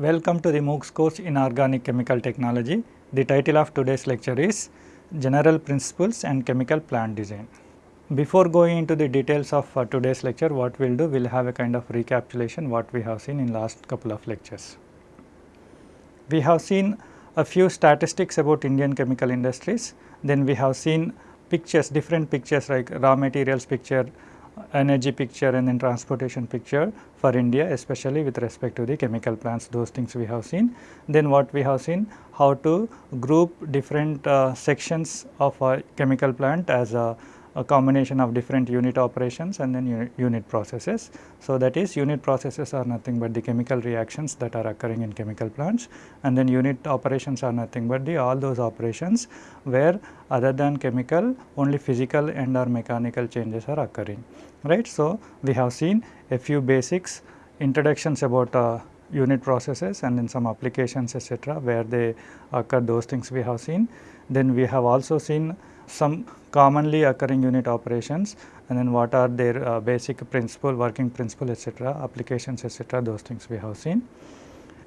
Welcome to the MOOCs course in Organic Chemical Technology. The title of today's lecture is General Principles and Chemical Plant Design. Before going into the details of uh, today's lecture, what we will do, we will have a kind of recapitulation what we have seen in last couple of lectures. We have seen a few statistics about Indian chemical industries, then we have seen pictures, different pictures like raw materials picture, energy picture and then transportation picture for India especially with respect to the chemical plants those things we have seen. Then what we have seen how to group different uh, sections of a chemical plant as a a combination of different unit operations and then unit, unit, processes. So, that is unit processes are nothing but the chemical reactions that are occurring in chemical plants and then unit operations are nothing but the all those operations where other than chemical only physical and or mechanical changes are occurring right. So, we have seen a few basics introductions about uh, unit processes and then some applications etc., where they occur those things we have seen. Then we have also seen some commonly occurring unit operations and then what are their uh, basic principle, working principle etc., applications etc., those things we have seen.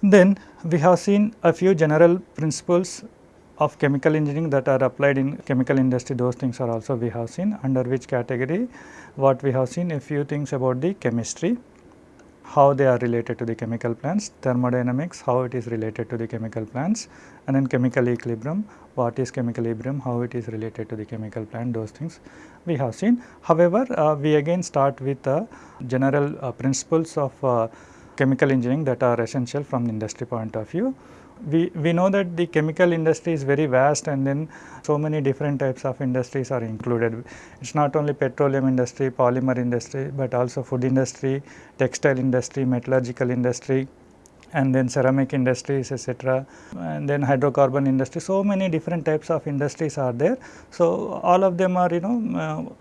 Then we have seen a few general principles of chemical engineering that are applied in chemical industry those things are also we have seen. Under which category? What we have seen a few things about the chemistry how they are related to the chemical plants, thermodynamics, how it is related to the chemical plants and then chemical equilibrium, what is chemical equilibrium, how it is related to the chemical plant, those things we have seen. However, uh, we again start with the general uh, principles of uh, chemical engineering that are essential from industry point of view we, we know that the chemical industry is very vast and then so many different types of industries are included. It is not only petroleum industry, polymer industry, but also food industry, textile industry, metallurgical industry and then ceramic industries etc. and then hydrocarbon industry. So, many different types of industries are there. So, all of them are you know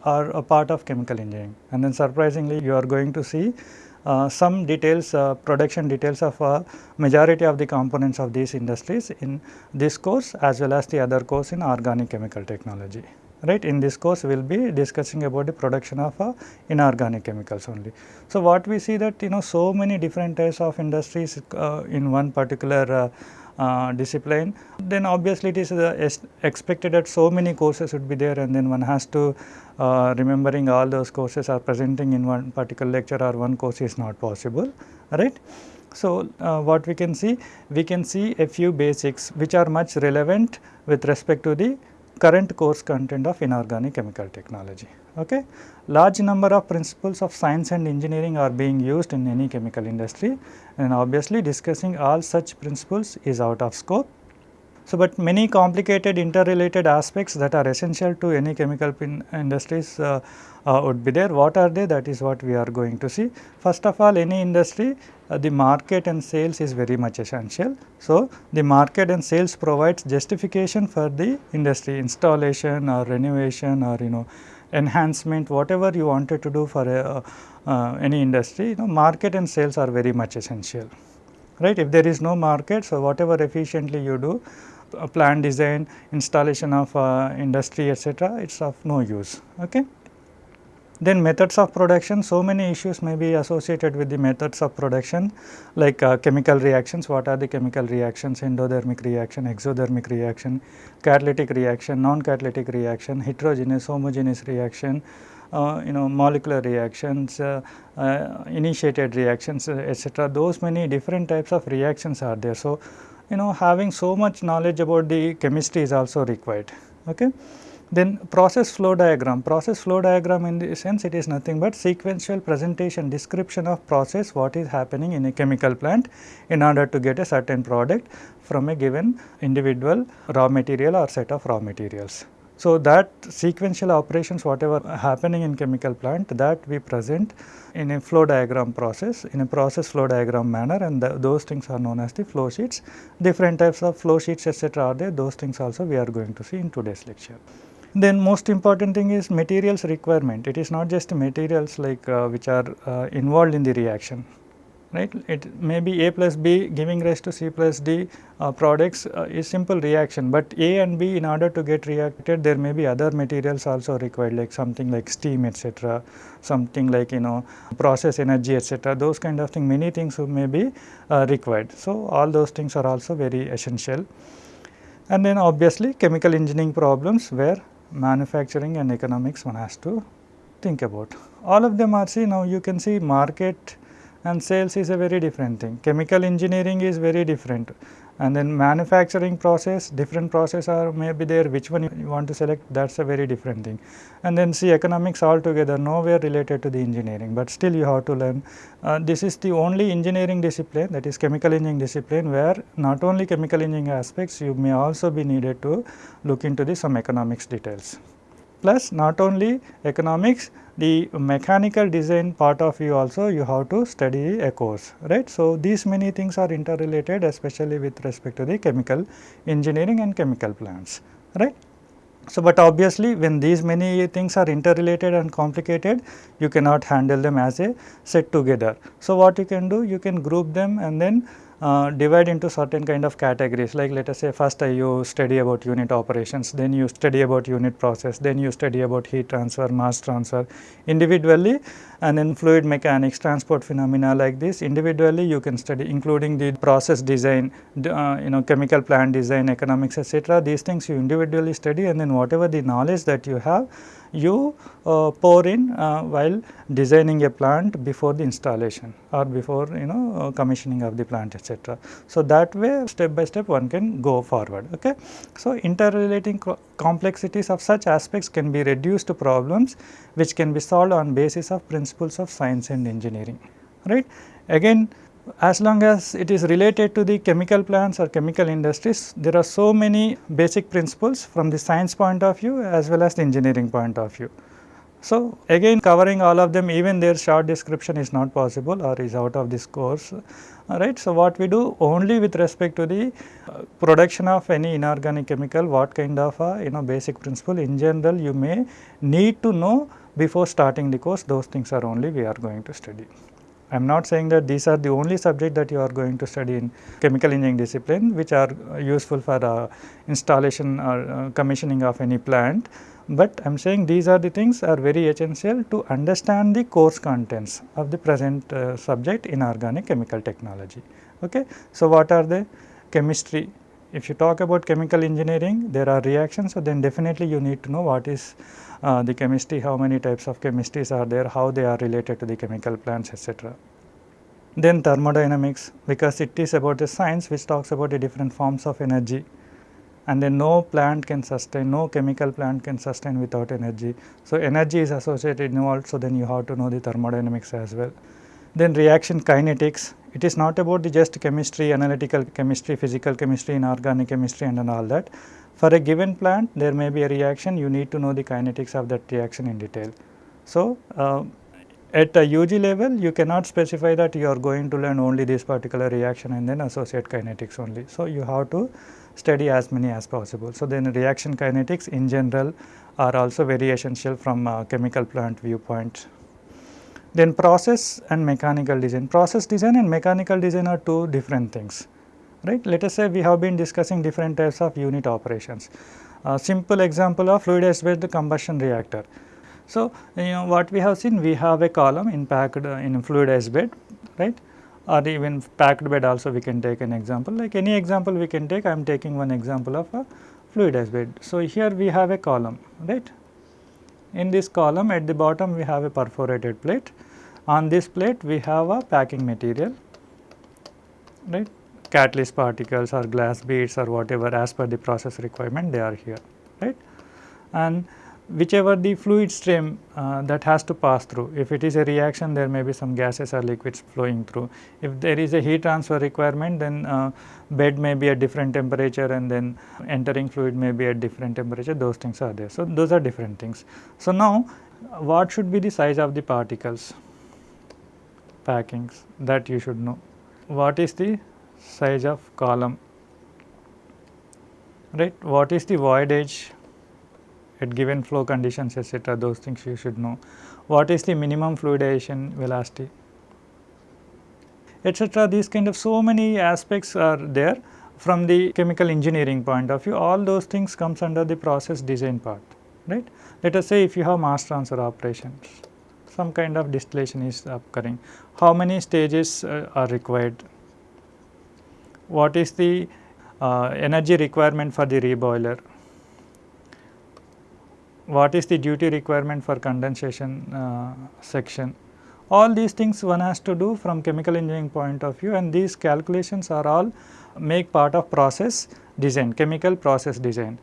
uh, are a part of chemical engineering and then surprisingly you are going to see some details uh, production details of uh, majority of the components of these industries in this course as well as the other course in organic chemical technology right in this course we will be discussing about the production of uh, inorganic chemicals only. So, what we see that you know so many different types of industries uh, in one particular uh, uh, discipline, then obviously it is uh, expected that so many courses would be there and then one has to uh, remembering all those courses are presenting in one particular lecture or one course is not possible, right. So, uh, what we can see? We can see a few basics which are much relevant with respect to the current course content of inorganic chemical technology. Okay. Large number of principles of science and engineering are being used in any chemical industry and obviously discussing all such principles is out of scope. So, but many complicated interrelated aspects that are essential to any chemical industries uh, uh, would be there. What are they? That is what we are going to see. First of all, any industry, uh, the market and sales is very much essential. So, the market and sales provides justification for the industry installation or renovation or you know enhancement whatever you wanted to do for a, uh, any industry you know market and sales are very much essential right? If there is no market so whatever efficiently you do uh, plant design installation of uh, industry etc it is of no use okay then methods of production, so many issues may be associated with the methods of production like uh, chemical reactions, what are the chemical reactions, endothermic reaction, exothermic reaction, catalytic reaction, non-catalytic reaction, heterogeneous, homogeneous reaction, uh, you know molecular reactions, uh, uh, initiated reactions etc. Those many different types of reactions are there. So, you know having so much knowledge about the chemistry is also required. Okay. Then process flow diagram, process flow diagram in the sense it is nothing but sequential presentation description of process what is happening in a chemical plant in order to get a certain product from a given individual raw material or set of raw materials. So, that sequential operations whatever happening in chemical plant that we present in a flow diagram process in a process flow diagram manner and the, those things are known as the flow sheets. Different types of flow sheets etc. are there those things also we are going to see in today's lecture. Then most important thing is materials requirement. It is not just materials like uh, which are uh, involved in the reaction. right. It may be A plus B giving rise to C plus D uh, products uh, is simple reaction, but A and B in order to get reacted there may be other materials also required like something like steam etc., something like you know process energy etc. those kind of thing many things may be uh, required. So, all those things are also very essential and then obviously chemical engineering problems where manufacturing and economics one has to think about. All of them are see now you can see market and sales is a very different thing. Chemical engineering is very different and then manufacturing process different process are may be there which one you want to select that is a very different thing. And then see economics altogether nowhere related to the engineering, but still you have to learn uh, this is the only engineering discipline that is chemical engineering discipline where not only chemical engineering aspects you may also be needed to look into the some economics details. Plus not only economics the mechanical design part of you also you have to study a course right. So, these many things are interrelated especially with respect to the chemical engineering and chemical plants right. So, but obviously when these many things are interrelated and complicated you cannot handle them as a set together. So, what you can do you can group them and then uh, divide into certain kind of categories like let us say first uh, you study about unit operations, then you study about unit process, then you study about heat transfer, mass transfer individually and then fluid mechanics, transport phenomena like this individually you can study including the process design, uh, you know chemical plant design, economics etc. These things you individually study and then whatever the knowledge that you have you uh, pour in uh, while designing a plant before the installation or before you know uh, commissioning of the plant etc. So, that way step by step one can go forward. Okay. So, interrelating co complexities of such aspects can be reduced to problems which can be solved on basis of principles of science and engineering right. Again as long as it is related to the chemical plants or chemical industries, there are so many basic principles from the science point of view as well as the engineering point of view. So, again covering all of them even their short description is not possible or is out of this course alright. So, what we do only with respect to the uh, production of any inorganic chemical what kind of a you know basic principle in general you may need to know before starting the course those things are only we are going to study. I am not saying that these are the only subject that you are going to study in chemical engineering discipline which are useful for uh, installation or uh, commissioning of any plant, but I am saying these are the things are very essential to understand the course contents of the present uh, subject inorganic chemical technology. Okay. So, what are the chemistry? If you talk about chemical engineering there are reactions, so then definitely you need to know what is uh, the chemistry, how many types of chemistries are there, how they are related to the chemical plants etc. Then thermodynamics because it is about the science which talks about the different forms of energy and then no plant can sustain, no chemical plant can sustain without energy. So, energy is associated involved, so then you have to know the thermodynamics as well. Then reaction kinetics, it is not about the just chemistry, analytical chemistry, physical chemistry, inorganic chemistry and, and all that, for a given plant there may be a reaction you need to know the kinetics of that reaction in detail. So, uh, at a UG level you cannot specify that you are going to learn only this particular reaction and then associate kinetics only. So, you have to study as many as possible. So, then reaction kinetics in general are also very essential from a chemical plant viewpoint. Then process and mechanical design. Process design and mechanical design are two different things right. Let us say we have been discussing different types of unit operations. A simple example of fluidized bed combustion reactor. So, you know what we have seen we have a column in packed uh, in fluidized bed right or even packed bed also we can take an example like any example we can take I am taking one example of a fluidized bed. So, here we have a column right. In this column at the bottom we have a perforated plate on this plate we have a packing material right catalyst particles or glass beads or whatever as per the process requirement they are here right. And whichever the fluid stream uh, that has to pass through if it is a reaction there may be some gases or liquids flowing through. If there is a heat transfer requirement then uh, bed may be at different temperature and then entering fluid may be at different temperature those things are there. So, those are different things. So, now what should be the size of the particles packings that you should know. What is the size of column right. What is the voidage at given flow conditions etc. those things you should know. What is the minimum fluidization velocity? etc. These kind of so many aspects are there from the chemical engineering point of view all those things comes under the process design part right. Let us say if you have mass transfer operations some kind of distillation is occurring how many stages uh, are required what is the uh, energy requirement for the reboiler what is the duty requirement for condensation uh, section. All these things one has to do from chemical engineering point of view and these calculations are all make part of process design, chemical process design.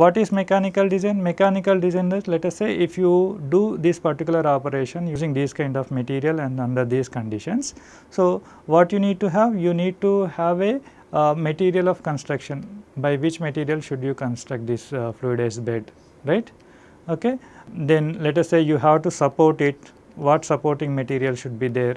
What is mechanical design? Mechanical design is let us say if you do this particular operation using this kind of material and under these conditions. So, what you need to have? You need to have a uh, material of construction by which material should you construct this uh, fluidized bed right. Okay. Then let us say you have to support it, what supporting material should be there,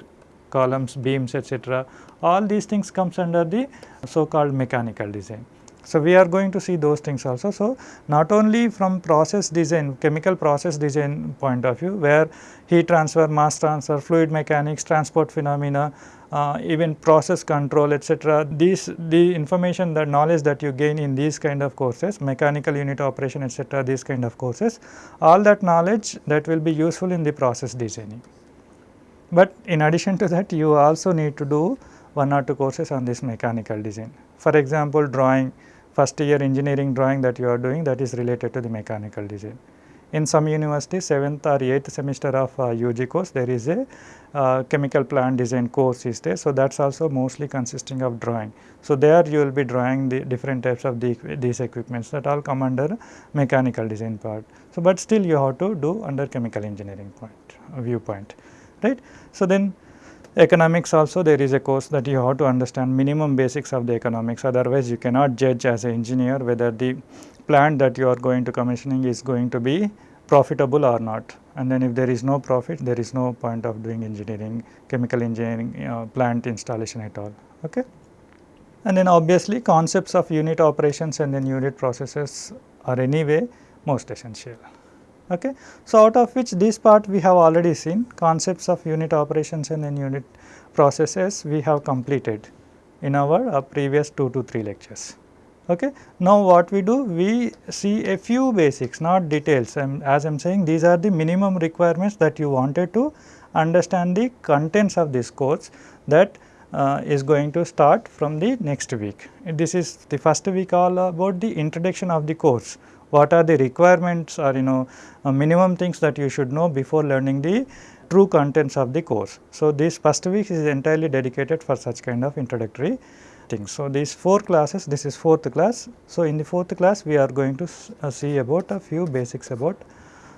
columns, beams etc. All these things comes under the so called mechanical design. So, we are going to see those things also. So, not only from process design, chemical process design point of view where heat transfer, mass transfer, fluid mechanics, transport phenomena, uh, even process control etc. These the information the knowledge that you gain in these kind of courses mechanical unit operation etc. these kind of courses all that knowledge that will be useful in the process designing. But in addition to that you also need to do one or two courses on this mechanical design. For example, drawing first year engineering drawing that you are doing that is related to the mechanical design. In some universities 7th or 8th semester of uh, UG course there is a uh, chemical plant design course is there. So, that is also mostly consisting of drawing. So, there you will be drawing the different types of the, these equipments that all come under mechanical design part. So, but still you have to do under chemical engineering point uh, viewpoint right. So, then economics also there is a course that you have to understand minimum basics of the economics. Otherwise you cannot judge as an engineer whether the plant that you are going to commissioning is going to be profitable or not. And then if there is no profit there is no point of doing engineering chemical engineering uh, plant installation at all. Okay? And then obviously concepts of unit operations and then unit processes are anyway most essential okay so out of which this part we have already seen concepts of unit operations and then unit processes we have completed in our uh, previous 2 to 3 lectures Okay. Now, what we do? We see a few basics not details and as I am saying these are the minimum requirements that you wanted to understand the contents of this course that uh, is going to start from the next week. This is the first week all about the introduction of the course. What are the requirements or you know uh, minimum things that you should know before learning the true contents of the course. So, this first week is entirely dedicated for such kind of introductory things. So, these 4 classes this is fourth class. So, in the fourth class we are going to uh, see about a few basics about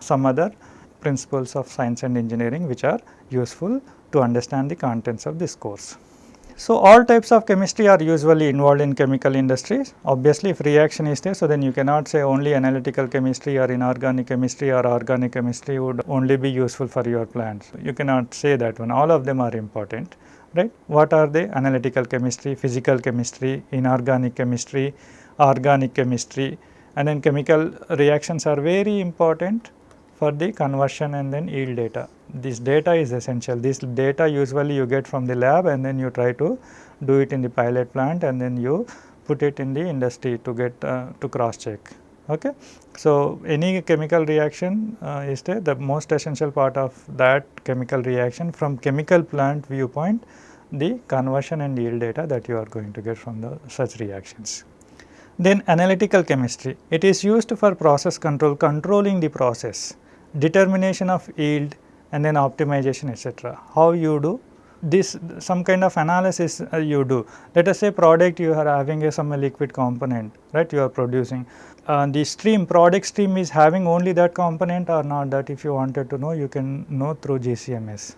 some other principles of science and engineering which are useful to understand the contents of this course. So, all types of chemistry are usually involved in chemical industries. Obviously, if reaction is there, so then you cannot say only analytical chemistry or inorganic chemistry or organic chemistry would only be useful for your plants. You cannot say that one, all of them are important right. What are they? Analytical chemistry, physical chemistry, inorganic chemistry, organic chemistry and then chemical reactions are very important for the conversion and then yield data. This data is essential. This data usually you get from the lab and then you try to do it in the pilot plant and then you put it in the industry to get uh, to cross check. Okay. So, any chemical reaction uh, is there the most essential part of that chemical reaction from chemical plant viewpoint the conversion and yield data that you are going to get from the such reactions. Then analytical chemistry, it is used for process control, controlling the process, determination of yield and then optimization etc. How you do this some kind of analysis uh, you do. Let us say product you are having a some liquid component right you are producing. Uh, the stream product stream is having only that component or not that if you wanted to know you can know through GCMS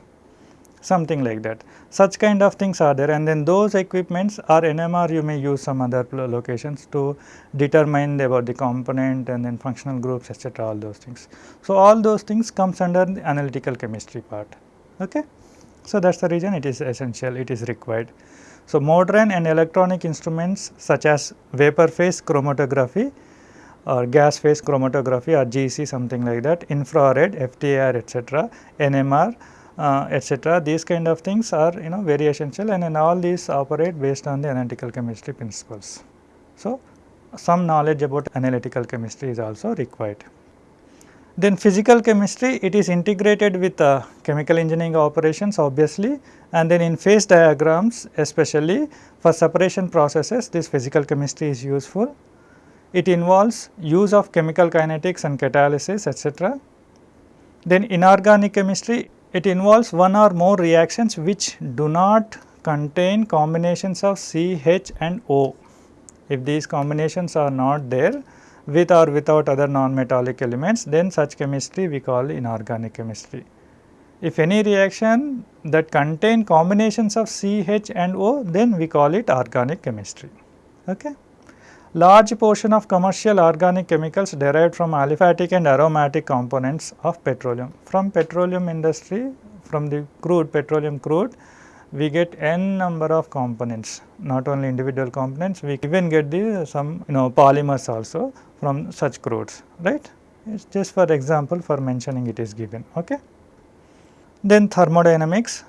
something like that. Such kind of things are there and then those equipments or NMR you may use some other locations to determine about the component and then functional groups etc. all those things. So, all those things comes under the analytical chemistry part. Okay? So, that is the reason it is essential, it is required. So, modern and electronic instruments such as vapor phase chromatography or gas phase chromatography or GC something like that, infrared, FTIR etc., NMR uh, etc. These kind of things are you know very essential and, and all these operate based on the analytical chemistry principles. So, some knowledge about analytical chemistry is also required. Then physical chemistry it is integrated with uh, chemical engineering operations obviously and then in phase diagrams especially for separation processes this physical chemistry is useful. It involves use of chemical kinetics and catalysis etc. Then inorganic chemistry it involves one or more reactions which do not contain combinations of C, H and O. If these combinations are not there with or without other non-metallic elements then such chemistry we call inorganic chemistry. If any reaction that contain combinations of C, H and O then we call it organic chemistry. Okay. Large portion of commercial organic chemicals derived from aliphatic and aromatic components of petroleum. From petroleum industry, from the crude, petroleum crude, we get n number of components, not only individual components, we even get the some you know polymers also from such crudes, right. It is just for example for mentioning it is given. Okay. Then thermodynamics,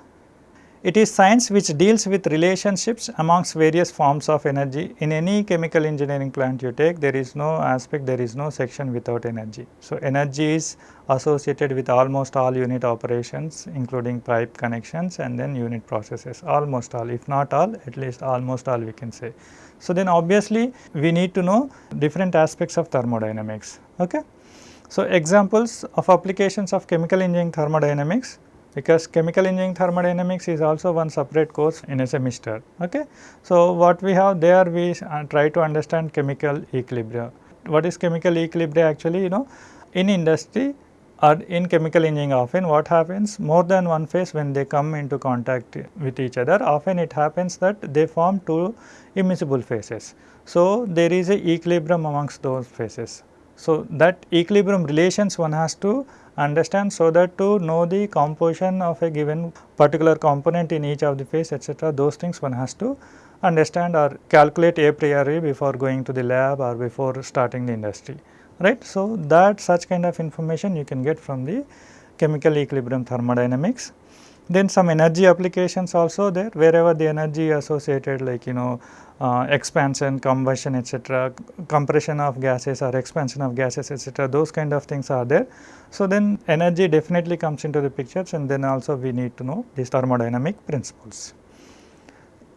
it is science which deals with relationships amongst various forms of energy. In any chemical engineering plant you take, there is no aspect, there is no section without energy. So, energy is associated with almost all unit operations including pipe connections and then unit processes, almost all, if not all, at least almost all we can say. So, then obviously, we need to know different aspects of thermodynamics. Okay? So, examples of applications of chemical engineering thermodynamics because chemical engineering thermodynamics is also one separate course in a semester. Okay. So, what we have there we uh, try to understand chemical equilibrium. What is chemical equilibrium actually you know in industry or in chemical engineering often what happens more than one phase when they come into contact with each other often it happens that they form two immiscible phases. So, there is a equilibrium amongst those phases. So, that equilibrium relations one has to understand so that to know the composition of a given particular component in each of the phase etc. those things one has to understand or calculate a priori before going to the lab or before starting the industry right. So, that such kind of information you can get from the chemical equilibrium thermodynamics. Then some energy applications also there wherever the energy associated like you know uh, expansion, combustion etc., compression of gases or expansion of gases etc., those kind of things are there. So, then energy definitely comes into the pictures and then also we need to know these thermodynamic principles.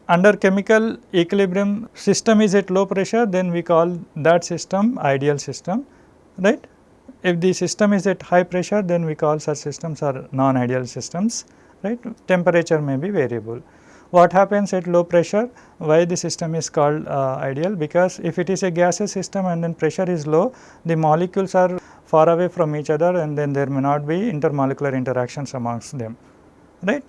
Under chemical equilibrium system is at low pressure then we call that system ideal system right. If the system is at high pressure then we call such systems are non-ideal systems right temperature may be variable. What happens at low pressure? Why the system is called uh, ideal? Because if it is a gaseous system and then pressure is low, the molecules are far away from each other and then there may not be intermolecular interactions amongst them, right.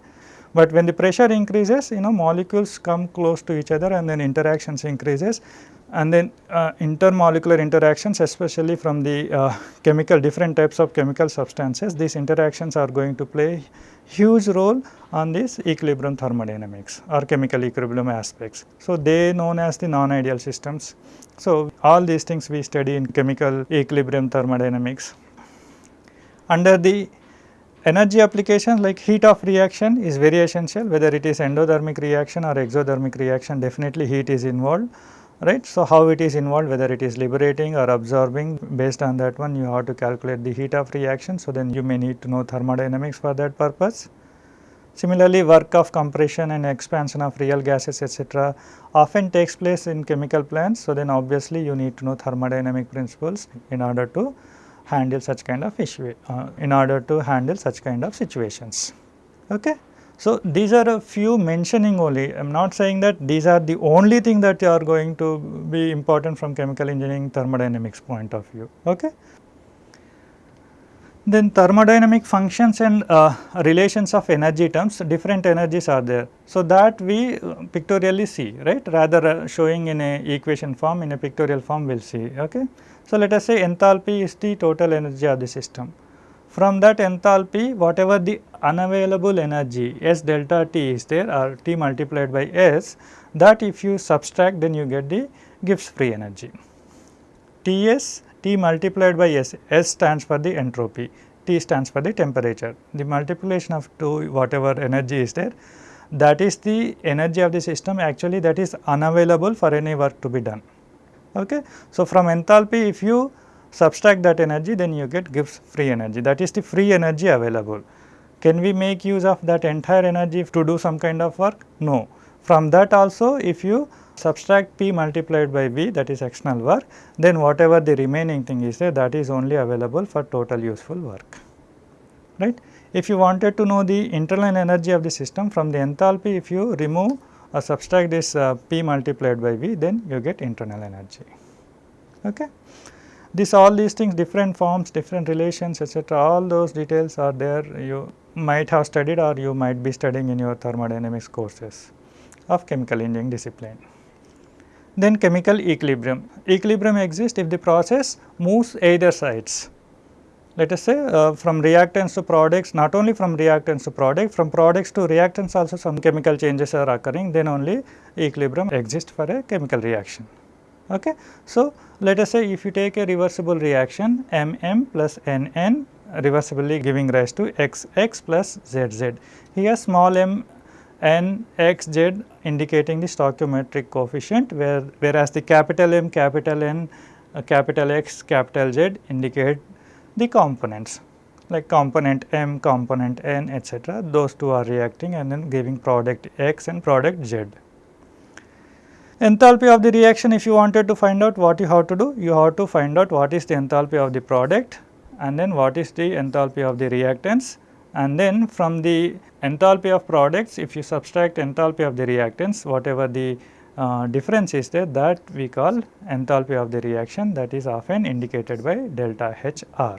But when the pressure increases, you know molecules come close to each other and then interactions increases and then uh, intermolecular interactions especially from the uh, chemical different types of chemical substances these interactions are going to play huge role on this equilibrium thermodynamics or chemical equilibrium aspects. So, they known as the non-ideal systems. So, all these things we study in chemical equilibrium thermodynamics. Under the energy applications like heat of reaction is very essential whether it is endothermic reaction or exothermic reaction definitely heat is involved right. So, how it is involved whether it is liberating or absorbing based on that one you have to calculate the heat of reaction. So, then you may need to know thermodynamics for that purpose. Similarly, work of compression and expansion of real gases etc., often takes place in chemical plants. So, then obviously you need to know thermodynamic principles in order to handle such kind of issue, uh, in order to handle such kind of situations. Okay. So, these are a few mentioning only, I am not saying that these are the only thing that are going to be important from chemical engineering thermodynamics point of view. Okay. Then thermodynamic functions and uh, relations of energy terms, different energies are there. So, that we pictorially see, right, rather uh, showing in a equation form, in a pictorial form we will see. Okay. So, let us say enthalpy is the total energy of the system. From that enthalpy whatever the unavailable energy S delta T is there or T multiplied by S that if you subtract then you get the Gibbs free energy. Ts T multiplied by S, S stands for the entropy, T stands for the temperature. The multiplication of 2 whatever energy is there that is the energy of the system actually that is unavailable for any work to be done. Okay. So, from enthalpy if you subtract that energy then you get Gibbs free energy that is the free energy available. Can we make use of that entire energy to do some kind of work? No. From that also if you subtract P multiplied by V that is external work then whatever the remaining thing is there that is only available for total useful work right. If you wanted to know the internal energy of the system from the enthalpy if you remove or subtract this uh, P multiplied by V then you get internal energy. Okay. This all these things different forms, different relations etc. all those details are there you might have studied or you might be studying in your thermodynamics courses of chemical engineering discipline. Then chemical equilibrium. Equilibrium exists if the process moves either sides. Let us say uh, from reactants to products, not only from reactants to product, from products to reactants also some chemical changes are occurring, then only equilibrium exists for a chemical reaction. Okay. So, let us say if you take a reversible reaction MM plus NN reversibly giving rise to XX plus ZZ. Here small m n X Z indicating the stoichiometric coefficient where whereas the capital M, capital N, uh, capital X, capital Z indicate the components like component M, component N etc. those two are reacting and then giving product X and product Z. Enthalpy of the reaction if you wanted to find out what you have to do, you have to find out what is the enthalpy of the product and then what is the enthalpy of the reactants and then from the enthalpy of products if you subtract enthalpy of the reactants whatever the uh, difference is there that we call enthalpy of the reaction that is often indicated by delta HR.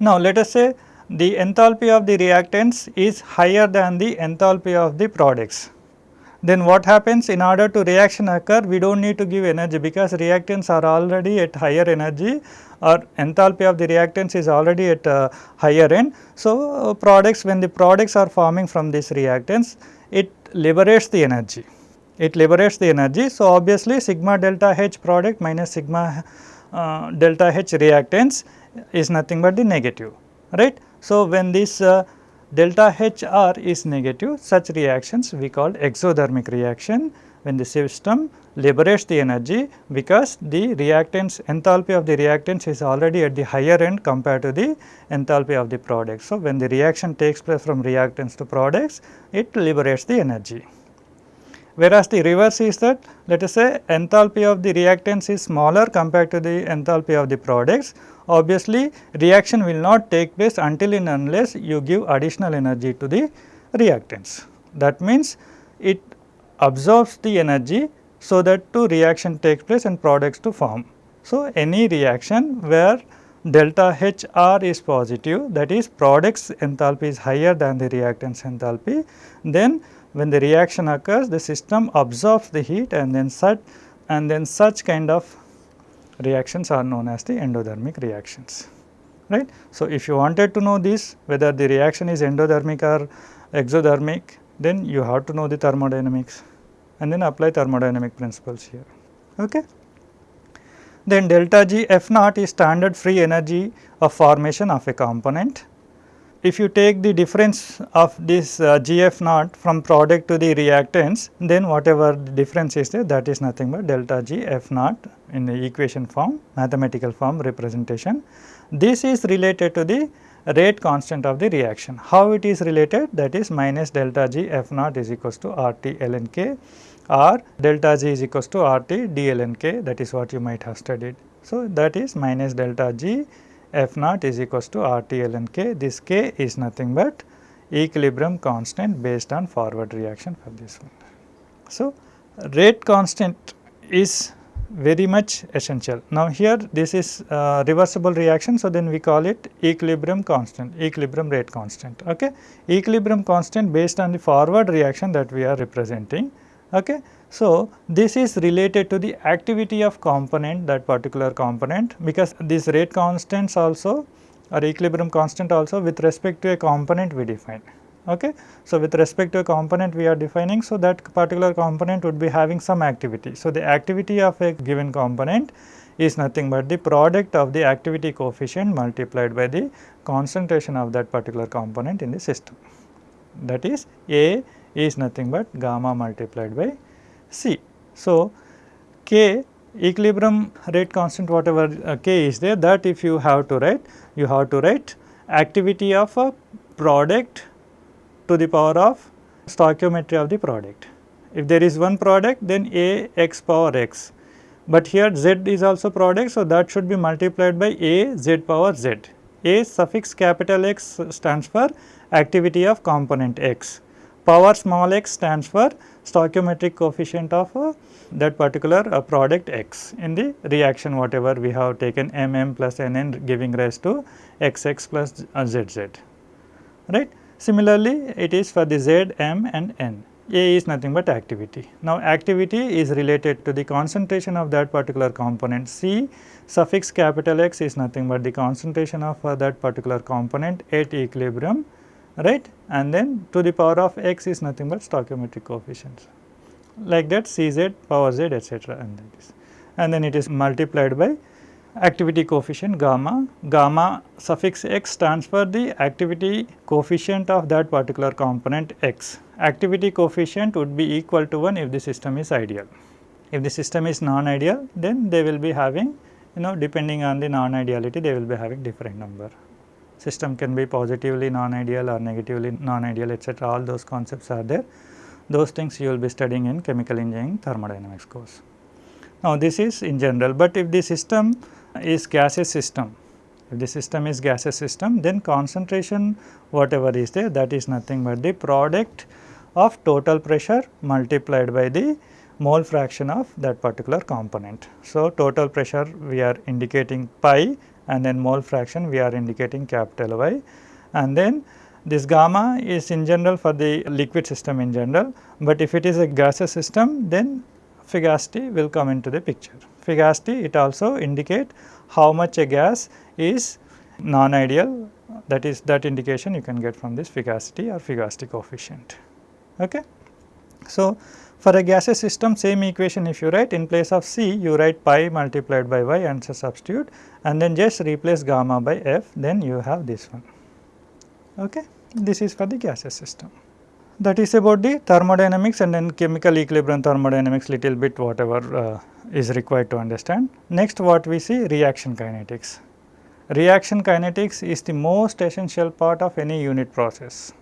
Now, let us say the enthalpy of the reactants is higher than the enthalpy of the products. Then what happens in order to reaction occur we do not need to give energy because reactants are already at higher energy or enthalpy of the reactants is already at uh, higher end. So, uh, products when the products are forming from these reactants it liberates the energy, it liberates the energy. So, obviously sigma delta H product minus sigma uh, delta H reactants is nothing but the negative right. So, when this uh, delta HR is negative such reactions we call exothermic reaction when the system liberates the energy because the reactants enthalpy of the reactants is already at the higher end compared to the enthalpy of the product. So, when the reaction takes place from reactants to products it liberates the energy. Whereas, the reverse is that let us say enthalpy of the reactants is smaller compared to the enthalpy of the products obviously reaction will not take place until and unless you give additional energy to the reactants. That means, it absorbs the energy so that two reaction takes place and products to form. So, any reaction where delta HR is positive that is products enthalpy is higher than the reactants enthalpy, then when the reaction occurs the system absorbs the heat and then such and then such kind of reactions are known as the endothermic reactions right. So, if you wanted to know this whether the reaction is endothermic or exothermic then you have to know the thermodynamics and then apply thermodynamic principles here. Okay. Then delta G F naught is standard free energy of formation of a component. If you take the difference of this uh, G F naught from product to the reactants, then whatever the difference is there that is nothing but delta G F naught in the equation form, mathematical form representation. This is related to the rate constant of the reaction. How it is related? That is minus delta G F naught is equals to R T ln K or delta G is equals to R T d ln K that is what you might have studied. So, that is minus delta G F naught is equals to R T ln K. This K is nothing but equilibrium constant based on forward reaction for this one. So, rate constant is very much essential. Now, here this is uh, reversible reaction. So, then we call it equilibrium constant, equilibrium rate constant. Okay. Equilibrium constant based on the forward reaction that we are representing. Okay. So, this is related to the activity of component that particular component because these rate constants also or equilibrium constant also with respect to a component we define. Okay. So, with respect to a component we are defining, so that particular component would be having some activity. So, the activity of a given component is nothing but the product of the activity coefficient multiplied by the concentration of that particular component in the system. That is A is nothing but gamma multiplied by C. So, K equilibrium rate constant whatever uh, K is there that if you have to write, you have to write activity of a product to the power of stoichiometry of the product. If there is one product then A x power x, but here z is also product. So, that should be multiplied by A z power z. A suffix capital X stands for activity of component x, power small x stands for stoichiometric coefficient of uh, that particular uh, product x in the reaction whatever we have taken m m plus n n giving rise to x x plus uh, z z right. Similarly, it is for the Z, M and N. A is nothing but activity. Now, activity is related to the concentration of that particular component. C suffix capital X is nothing but the concentration of uh, that particular component at equilibrium, right? And then to the power of X is nothing but stoichiometric coefficients. Like that Cz power Z etc. and like this. And then it is multiplied by activity coefficient gamma. Gamma suffix x stands for the activity coefficient of that particular component x. Activity coefficient would be equal to 1 if the system is ideal. If the system is non-ideal, then they will be having you know depending on the non-ideality they will be having different number. System can be positively non-ideal or negatively non-ideal etc. all those concepts are there. Those things you will be studying in chemical engineering thermodynamics course. Now, this is in general, but if the system is gaseous system. If the system is gaseous system then concentration whatever is there that is nothing but the product of total pressure multiplied by the mole fraction of that particular component. So, total pressure we are indicating pi and then mole fraction we are indicating capital Y and then this gamma is in general for the liquid system in general, but if it is a gaseous system then fugacity will come into the picture fugacity it also indicate how much a gas is non-ideal that is that indication you can get from this fugacity or fugacity coefficient. Okay. So, for a gaseous system same equation if you write in place of C you write pi multiplied by y and substitute and then just replace gamma by f then you have this one. Okay. This is for the gaseous system. That is about the thermodynamics and then chemical equilibrium thermodynamics little bit whatever uh, is required to understand. Next what we see reaction kinetics. Reaction kinetics is the most essential part of any unit process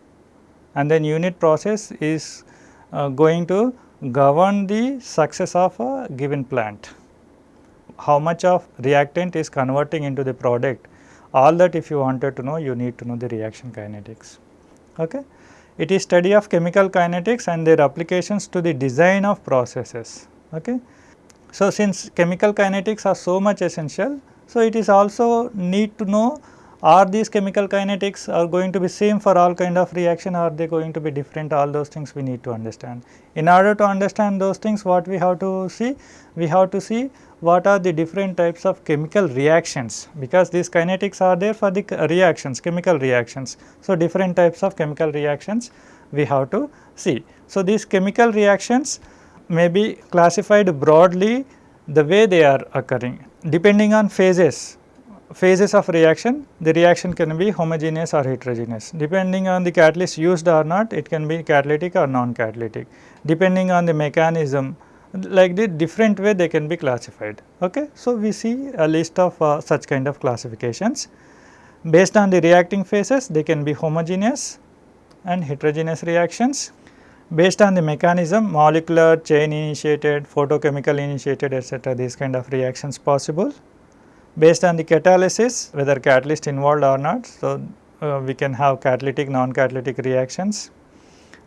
and then unit process is uh, going to govern the success of a given plant. How much of reactant is converting into the product all that if you wanted to know you need to know the reaction kinetics. Okay. It is study of chemical kinetics and their applications to the design of processes. Okay. So, since chemical kinetics are so much essential, so it is also need to know are these chemical kinetics are going to be same for all kind of reaction are they going to be different all those things we need to understand. In order to understand those things what we have to see? We have to see what are the different types of chemical reactions because these kinetics are there for the reactions chemical reactions. So, different types of chemical reactions we have to see. So, these chemical reactions may be classified broadly the way they are occurring depending on phases phases of reaction the reaction can be homogeneous or heterogeneous. Depending on the catalyst used or not it can be catalytic or non catalytic depending on the mechanism like the different way they can be classified. Okay? So we see a list of uh, such kind of classifications. Based on the reacting phases they can be homogeneous and heterogeneous reactions. Based on the mechanism molecular, chain initiated, photochemical initiated etc. these kind of reactions possible. Based on the catalysis whether catalyst involved or not. So, uh, we can have catalytic non-catalytic reactions.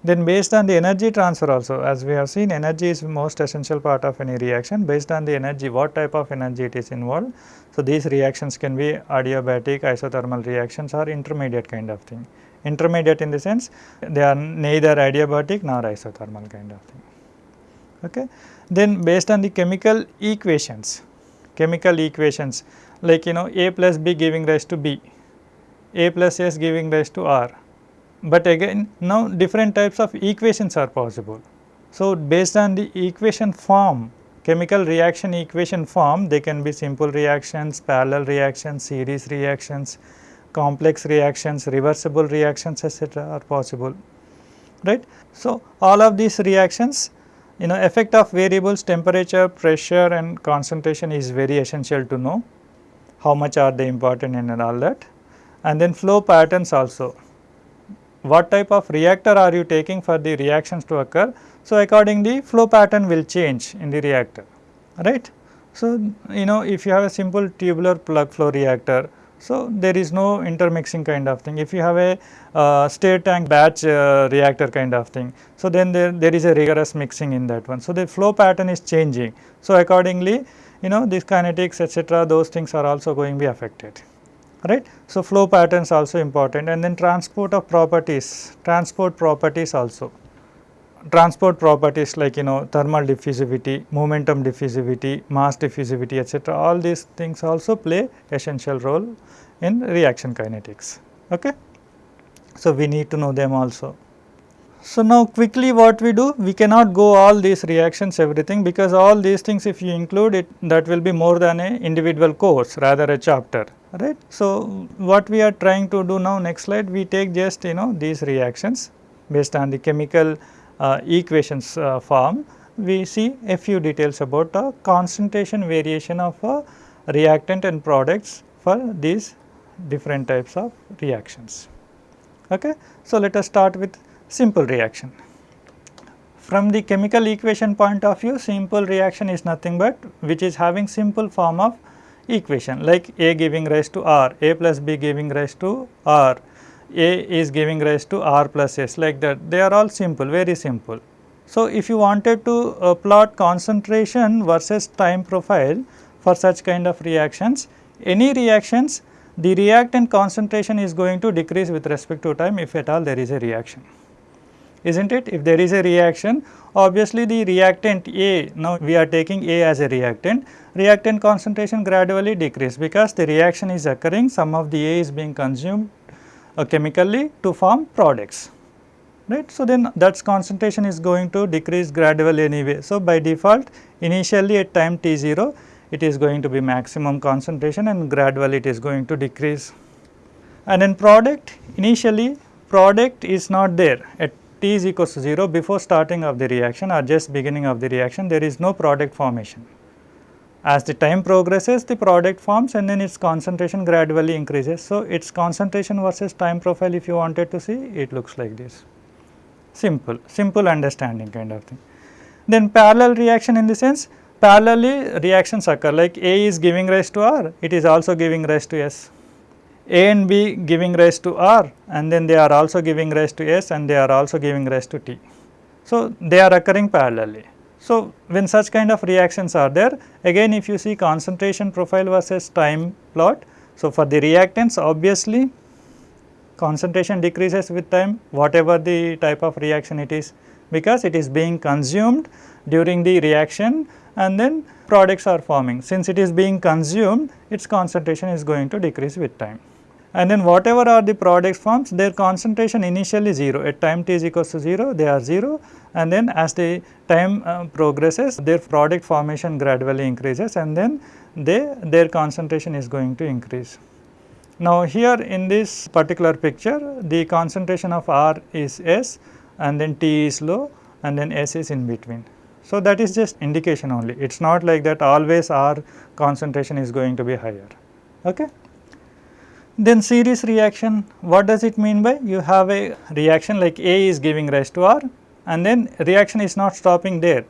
Then based on the energy transfer also as we have seen energy is most essential part of any reaction based on the energy what type of energy it is involved. So, these reactions can be adiabatic isothermal reactions or intermediate kind of thing intermediate in the sense they are neither adiabatic nor isothermal kind of thing. Okay. Then based on the chemical equations, chemical equations like you know A plus B giving rise to B, A plus S giving rise to R. but again now different types of equations are possible. So, based on the equation form chemical reaction equation form they can be simple reactions, parallel reactions, series reactions, complex reactions, reversible reactions etc., are possible right. So, all of these reactions you know effect of variables temperature, pressure and concentration is very essential to know how much are they important and all that and then flow patterns also. What type of reactor are you taking for the reactions to occur? So, accordingly flow pattern will change in the reactor right. So, you know if you have a simple tubular plug flow reactor so, there is no intermixing kind of thing. If you have a uh, state tank batch uh, reactor kind of thing, so then there, there is a rigorous mixing in that one. So, the flow pattern is changing. So, accordingly you know these kinetics etc. those things are also going to be affected right. So, flow patterns also important and then transport of properties, transport properties also transport properties like you know thermal diffusivity, momentum diffusivity, mass diffusivity etc. all these things also play essential role in reaction kinetics. Okay? So, we need to know them also. So, now quickly what we do we cannot go all these reactions everything because all these things if you include it that will be more than a individual course rather a chapter right. So, what we are trying to do now next slide we take just you know these reactions based on the chemical equations uh, form, we see a few details about the concentration variation of a reactant and products for these different types of reactions. Okay. So, let us start with simple reaction. From the chemical equation point of view, simple reaction is nothing but which is having simple form of equation like A giving rise to R, A plus B giving rise to R, a is giving rise to R plus S like that. They are all simple very simple. So, if you wanted to uh, plot concentration versus time profile for such kind of reactions any reactions the reactant concentration is going to decrease with respect to time if at all there is a reaction. Is not it? If there is a reaction obviously the reactant A now we are taking A as a reactant reactant concentration gradually decrease because the reaction is occurring some of the A is being consumed chemically to form products right. So, then that concentration is going to decrease gradually anyway. So, by default initially at time t 0 it is going to be maximum concentration and gradually it is going to decrease. And in product initially product is not there at t is equals to 0 before starting of the reaction or just beginning of the reaction there is no product formation. As the time progresses the product forms and then its concentration gradually increases. So, its concentration versus time profile if you wanted to see it looks like this simple, simple understanding kind of thing. Then parallel reaction in the sense parallelly reactions occur like A is giving rise to R it is also giving rise to S. A and B giving rise to R and then they are also giving rise to S and they are also giving rise to T. So, they are occurring parallelly. So, when such kind of reactions are there again if you see concentration profile versus time plot. So, for the reactants obviously concentration decreases with time whatever the type of reaction it is because it is being consumed during the reaction and then products are forming. Since it is being consumed its concentration is going to decrease with time and then whatever are the products forms their concentration initially 0 at time t is equals to 0 they are 0 and then as the time uh, progresses their product formation gradually increases and then they their concentration is going to increase. Now here in this particular picture the concentration of R is S and then T is low and then S is in between. So that is just indication only it is not like that always R concentration is going to be higher. Okay. Then series reaction, what does it mean by? You have a reaction like A is giving rise to R and then reaction is not stopping there,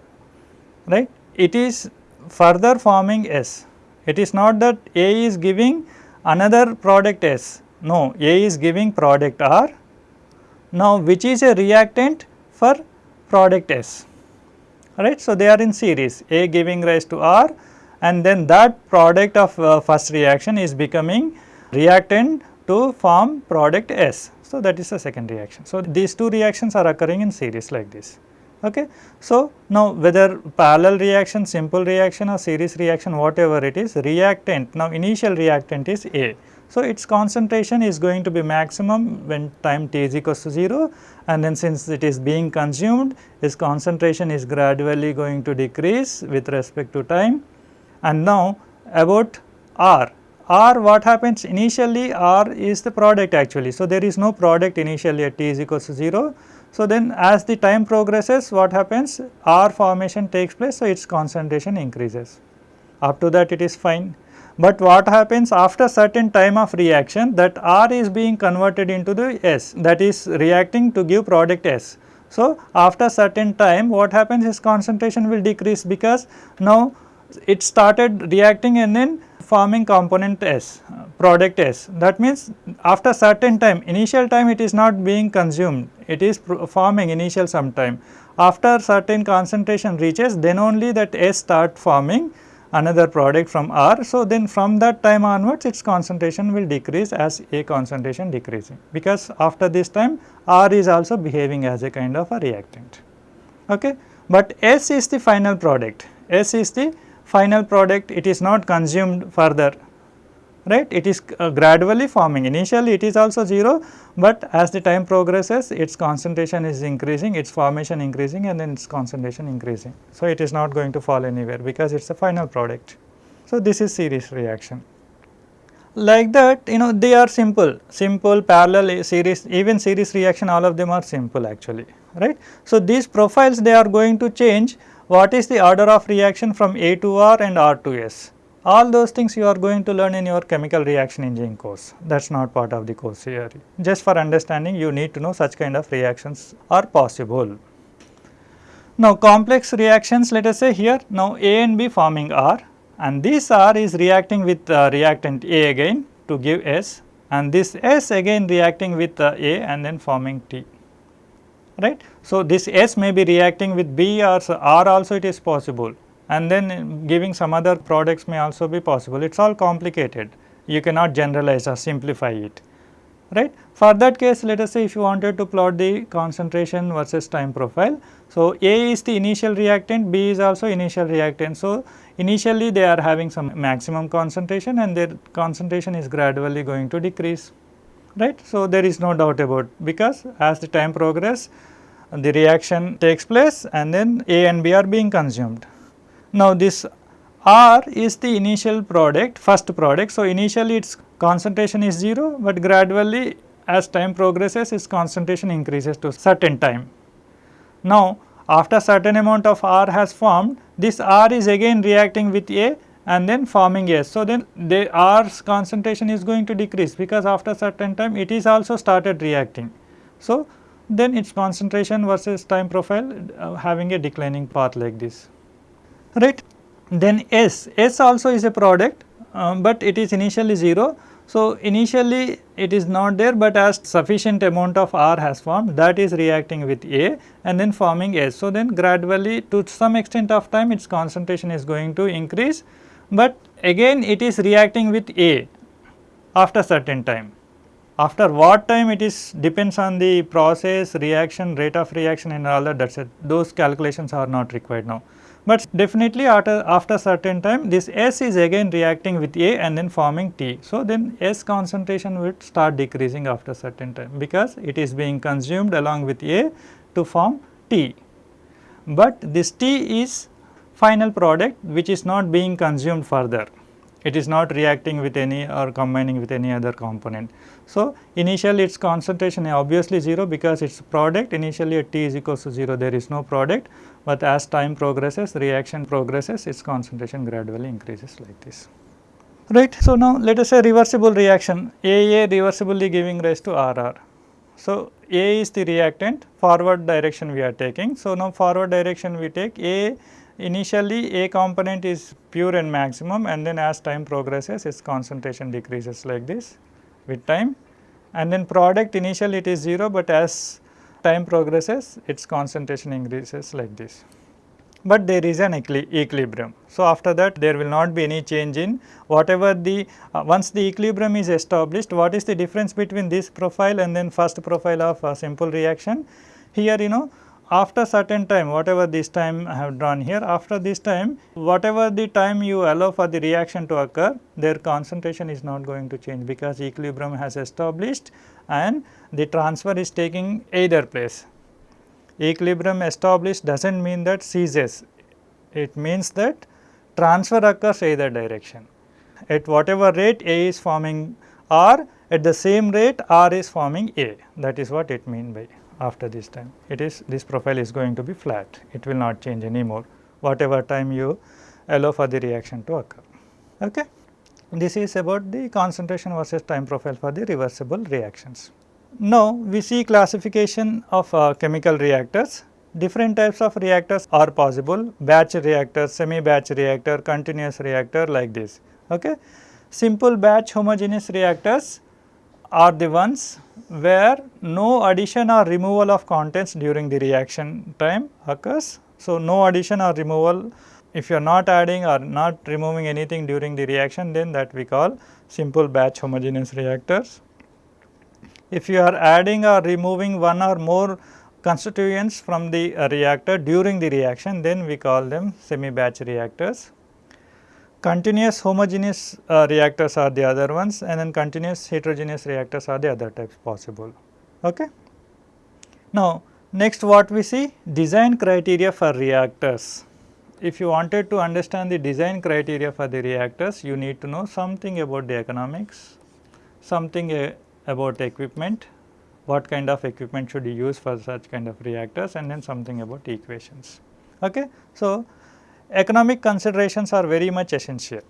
right. It is further forming S. It is not that A is giving another product S, no A is giving product R. Now, which is a reactant for product S, right. So, they are in series A giving rise to R and then that product of uh, first reaction is becoming reactant to form product S. So, that is the second reaction. So, these two reactions are occurring in series like this. Okay. So, now whether parallel reaction, simple reaction or series reaction whatever it is reactant now initial reactant is A. So, its concentration is going to be maximum when time t is equals to 0 and then since it is being consumed its concentration is gradually going to decrease with respect to time. And now about R, R what happens initially R is the product actually. So, there is no product initially at t is equals to 0. So, then as the time progresses what happens R formation takes place so its concentration increases up to that it is fine. But what happens after certain time of reaction that R is being converted into the S that is reacting to give product S. So, after certain time what happens is concentration will decrease because now it started reacting and then forming component S, product S. That means after certain time, initial time it is not being consumed, it is forming initial some time. After certain concentration reaches, then only that S start forming another product from R. So, then from that time onwards its concentration will decrease as A concentration decreasing because after this time R is also behaving as a kind of a reactant. Okay. But S is the final product, S is the final product it is not consumed further right it is uh, gradually forming initially it is also 0, but as the time progresses its concentration is increasing its formation increasing and then its concentration increasing. So, it is not going to fall anywhere because it is a final product. So, this is series reaction. Like that you know they are simple, simple parallel series even series reaction all of them are simple actually right. So, these profiles they are going to change what is the order of reaction from A to R and R to S. All those things you are going to learn in your chemical reaction engineering course that is not part of the course here. Just for understanding you need to know such kind of reactions are possible. Now complex reactions let us say here now A and B forming R and this R is reacting with uh, reactant A again to give S and this S again reacting with uh, A and then forming T right. So, this S may be reacting with B or R also it is possible and then giving some other products may also be possible. It is all complicated, you cannot generalize or simplify it, right. For that case let us say if you wanted to plot the concentration versus time profile. So, A is the initial reactant, B is also initial reactant. So, initially they are having some maximum concentration and their concentration is gradually going to decrease right. So, there is no doubt about because as the time progress the reaction takes place and then A and B are being consumed. Now, this R is the initial product first product. So, initially its concentration is 0, but gradually as time progresses its concentration increases to certain time. Now, after certain amount of R has formed this R is again reacting with A and then forming S. So, then the R's concentration is going to decrease because after certain time it is also started reacting. So, then its concentration versus time profile uh, having a declining path like this right. Then S, S also is a product, um, but it is initially 0. So, initially it is not there, but as sufficient amount of R has formed that is reacting with A and then forming S. So, then gradually to some extent of time its concentration is going to increase but again it is reacting with A after certain time. After what time it is depends on the process, reaction, rate of reaction and all that, that is it. Those calculations are not required now. But definitely after, after certain time this S is again reacting with A and then forming T. So, then S concentration will start decreasing after certain time because it is being consumed along with A to form T. But this T is final product which is not being consumed further. It is not reacting with any or combining with any other component. So, initially its concentration is obviously 0 because its product initially at t is equals to 0 there is no product, but as time progresses reaction progresses its concentration gradually increases like this. Right. So, now let us say reversible reaction AA reversibly giving rise to RR. So, A is the reactant forward direction we are taking. So, now forward direction we take A Initially A component is pure and maximum and then as time progresses its concentration decreases like this with time and then product initially it is 0, but as time progresses its concentration increases like this. But there is an equilibrium. So, after that there will not be any change in whatever the uh, once the equilibrium is established what is the difference between this profile and then first profile of a simple reaction. Here you know after certain time whatever this time I have drawn here after this time whatever the time you allow for the reaction to occur their concentration is not going to change because equilibrium has established and the transfer is taking either place. Equilibrium established does not mean that ceases. It means that transfer occurs either direction. At whatever rate A is forming R at the same rate R is forming A. That is what it mean by after this time. It is this profile is going to be flat, it will not change anymore whatever time you allow for the reaction to occur. Okay. This is about the concentration versus time profile for the reversible reactions. Now, we see classification of uh, chemical reactors. Different types of reactors are possible batch reactor, semi batch reactor, continuous reactor like this. Okay. Simple batch homogeneous reactors are the ones where no addition or removal of contents during the reaction time occurs. So, no addition or removal if you are not adding or not removing anything during the reaction then that we call simple batch homogeneous reactors. If you are adding or removing one or more constituents from the uh, reactor during the reaction then we call them semi batch reactors. Continuous homogeneous uh, reactors are the other ones and then continuous heterogeneous reactors are the other types possible. Okay. Now, next what we see design criteria for reactors. If you wanted to understand the design criteria for the reactors, you need to know something about the economics, something uh, about equipment, what kind of equipment should you use for such kind of reactors and then something about equations. Okay. So, economic considerations are very much essential.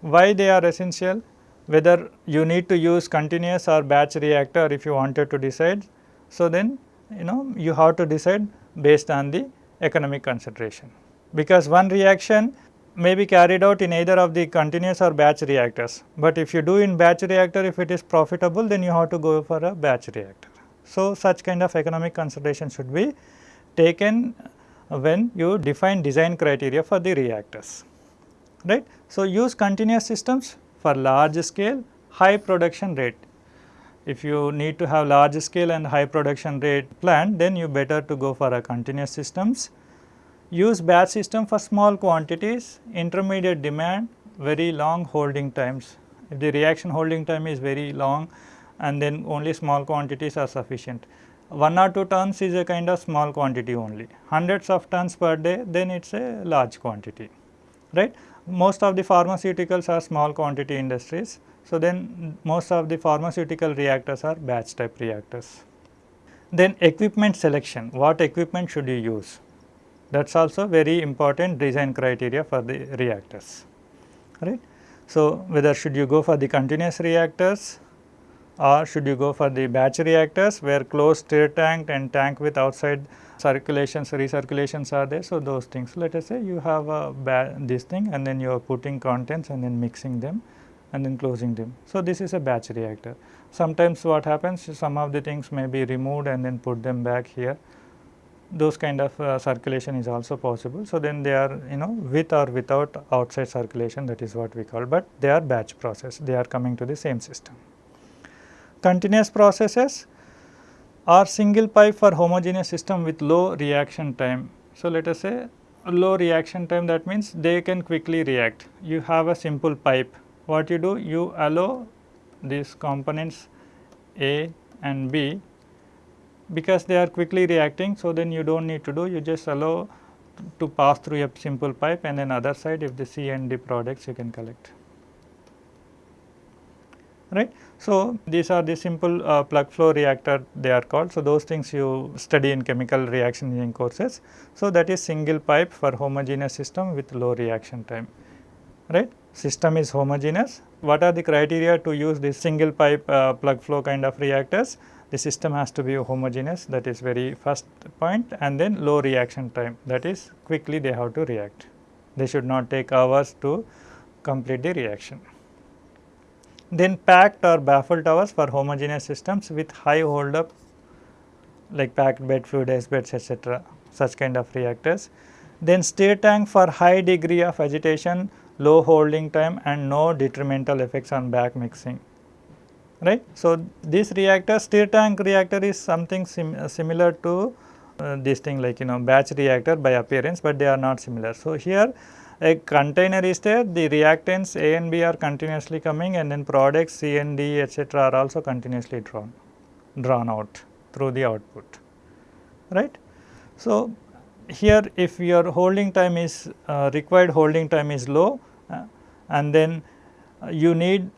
Why they are essential? Whether you need to use continuous or batch reactor if you wanted to decide. So, then you know you have to decide based on the economic consideration because one reaction may be carried out in either of the continuous or batch reactors, but if you do in batch reactor if it is profitable then you have to go for a batch reactor. So, such kind of economic consideration should be taken when you define design criteria for the reactors, right. So, use continuous systems for large scale high production rate. If you need to have large scale and high production rate plant then you better to go for a continuous systems. Use batch system for small quantities, intermediate demand, very long holding times. If the reaction holding time is very long and then only small quantities are sufficient. 1 or 2 tons is a kind of small quantity only, hundreds of tons per day then it is a large quantity, right. Most of the pharmaceuticals are small quantity industries. So, then most of the pharmaceutical reactors are batch type reactors. Then equipment selection, what equipment should you use? That is also very important design criteria for the reactors, right. So, whether should you go for the continuous reactors or should you go for the batch reactors where closed stir tank and tank with outside circulations recirculations are there. So, those things let us say you have a this thing and then you are putting contents and then mixing them and then closing them. So, this is a batch reactor. Sometimes what happens some of the things may be removed and then put them back here those kind of uh, circulation is also possible. So, then they are you know with or without outside circulation that is what we call, but they are batch process they are coming to the same system continuous processes or single pipe for homogeneous system with low reaction time. So, let us say low reaction time that means they can quickly react. You have a simple pipe what you do you allow these components A and B because they are quickly reacting. So, then you do not need to do you just allow to pass through a simple pipe and then other side if the C and D products you can collect right. So, these are the simple uh, plug flow reactor they are called. So, those things you study in chemical reaction engineering courses. So, that is single pipe for homogeneous system with low reaction time right. System is homogeneous. What are the criteria to use this single pipe uh, plug flow kind of reactors? The system has to be homogeneous that is very first point and then low reaction time that is quickly they have to react. They should not take hours to complete the reaction then packed or baffle towers for homogeneous systems with high hold up like packed bed fluid beds etc. such kind of reactors. Then stir tank for high degree of agitation, low holding time and no detrimental effects on back mixing right. So, this reactor stir tank reactor is something sim similar to uh, this thing like you know batch reactor by appearance, but they are not similar. So, here a container is there the reactants A and B are continuously coming and then products C and D etc. are also continuously drawn drawn out through the output right. So, here if your holding time is uh, required holding time is low uh, and then uh, you need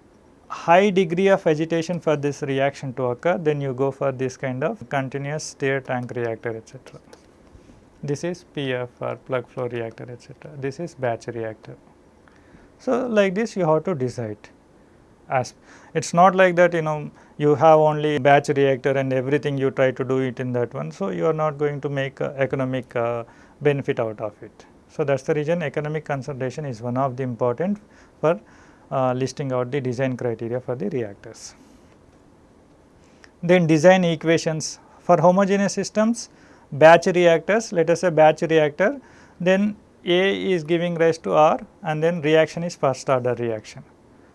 high degree of agitation for this reaction to occur then you go for this kind of continuous stir tank reactor etcetera. This is PF or plug flow reactor etc. This is batch reactor. So, like this you have to decide as it is not like that you know you have only batch reactor and everything you try to do it in that one. So, you are not going to make uh, economic uh, benefit out of it. So, that is the reason economic consideration is one of the important for uh, listing out the design criteria for the reactors. Then design equations for homogeneous systems batch reactors let us say batch reactor then A is giving rise to R and then reaction is first order reaction.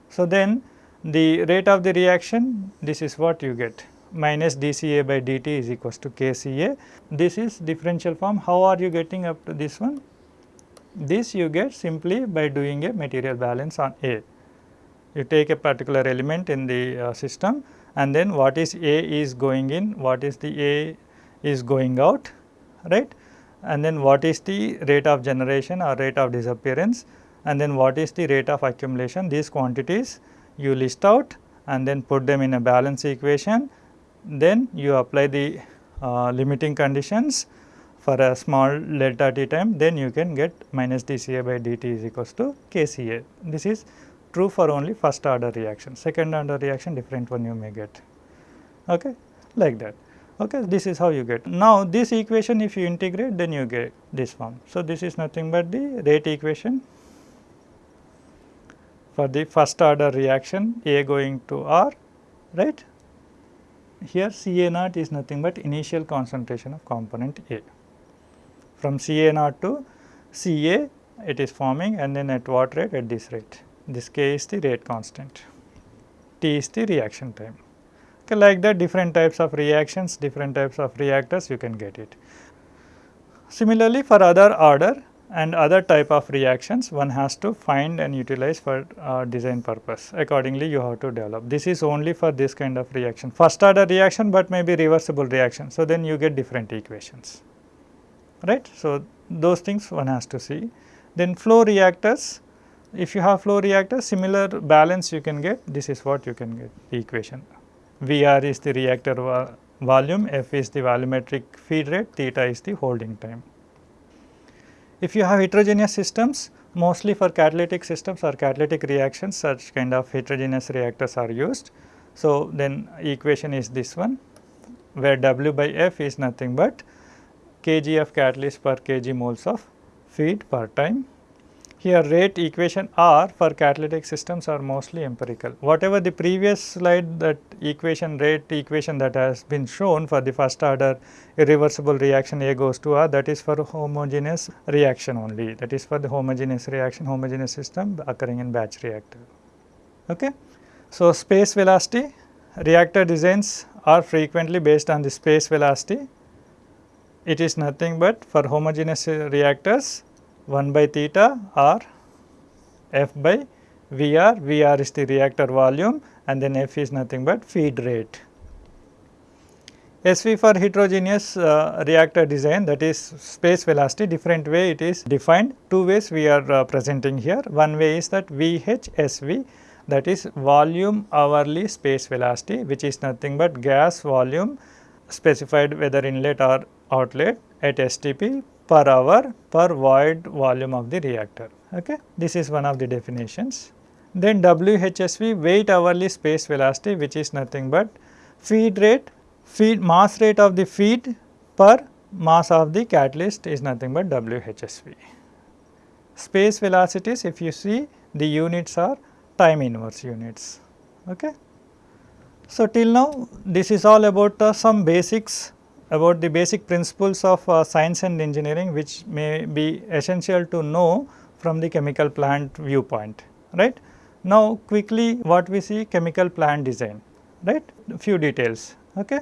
So, then the rate of the reaction this is what you get minus dCA by dt is equals to kCA. This is differential form how are you getting up to this one? This you get simply by doing a material balance on A. You take a particular element in the uh, system and then what is A is going in, what is the A is going out right? And then what is the rate of generation or rate of disappearance? And then what is the rate of accumulation? These quantities you list out and then put them in a balance equation. Then you apply the uh, limiting conditions for a small delta t time. Then you can get minus dCA by dt is equals to kCA. This is true for only first order reaction, second order reaction different one you may get. Okay, like that. Okay, this is how you get. Now, this equation if you integrate then you get this form. So, this is nothing but the rate equation for the first order reaction A going to R right. Here C A naught is nothing but initial concentration of component A. From C A naught to C A it is forming and then at what rate at this rate. This K is the rate constant, T is the reaction time. Like that different types of reactions, different types of reactors you can get it. Similarly, for other order and other type of reactions one has to find and utilize for uh, design purpose accordingly you have to develop. This is only for this kind of reaction first order reaction, but maybe reversible reaction. So, then you get different equations right. So, those things one has to see. Then flow reactors if you have flow reactors similar balance you can get this is what you can get the equation VR is the reactor volume, F is the volumetric feed rate, theta is the holding time. If you have heterogeneous systems, mostly for catalytic systems or catalytic reactions, such kind of heterogeneous reactors are used. So, then equation is this one, where W by F is nothing but kg of catalyst per kg moles of feed per time here rate equation R for catalytic systems are mostly empirical. Whatever the previous slide that equation rate equation that has been shown for the first order irreversible reaction A goes to R that is for homogeneous reaction only that is for the homogeneous reaction homogeneous system occurring in batch reactor. Okay. So, space velocity reactor designs are frequently based on the space velocity. It is nothing but for homogeneous reactors 1 by theta or F by VR, VR is the reactor volume and then F is nothing but feed rate. SV for heterogeneous uh, reactor design that is space velocity different way it is defined two ways we are uh, presenting here one way is that VHSV that is volume hourly space velocity which is nothing but gas volume specified whether inlet or outlet at STP per hour per void volume of the reactor. Okay. This is one of the definitions. Then WHSV weight hourly space velocity which is nothing but feed rate, feed mass rate of the feed per mass of the catalyst is nothing but WHSV. Space velocities if you see the units are time inverse units. Okay. So, till now this is all about uh, some basics about the basic principles of uh, science and engineering which may be essential to know from the chemical plant viewpoint right. Now quickly what we see chemical plant design right few details okay.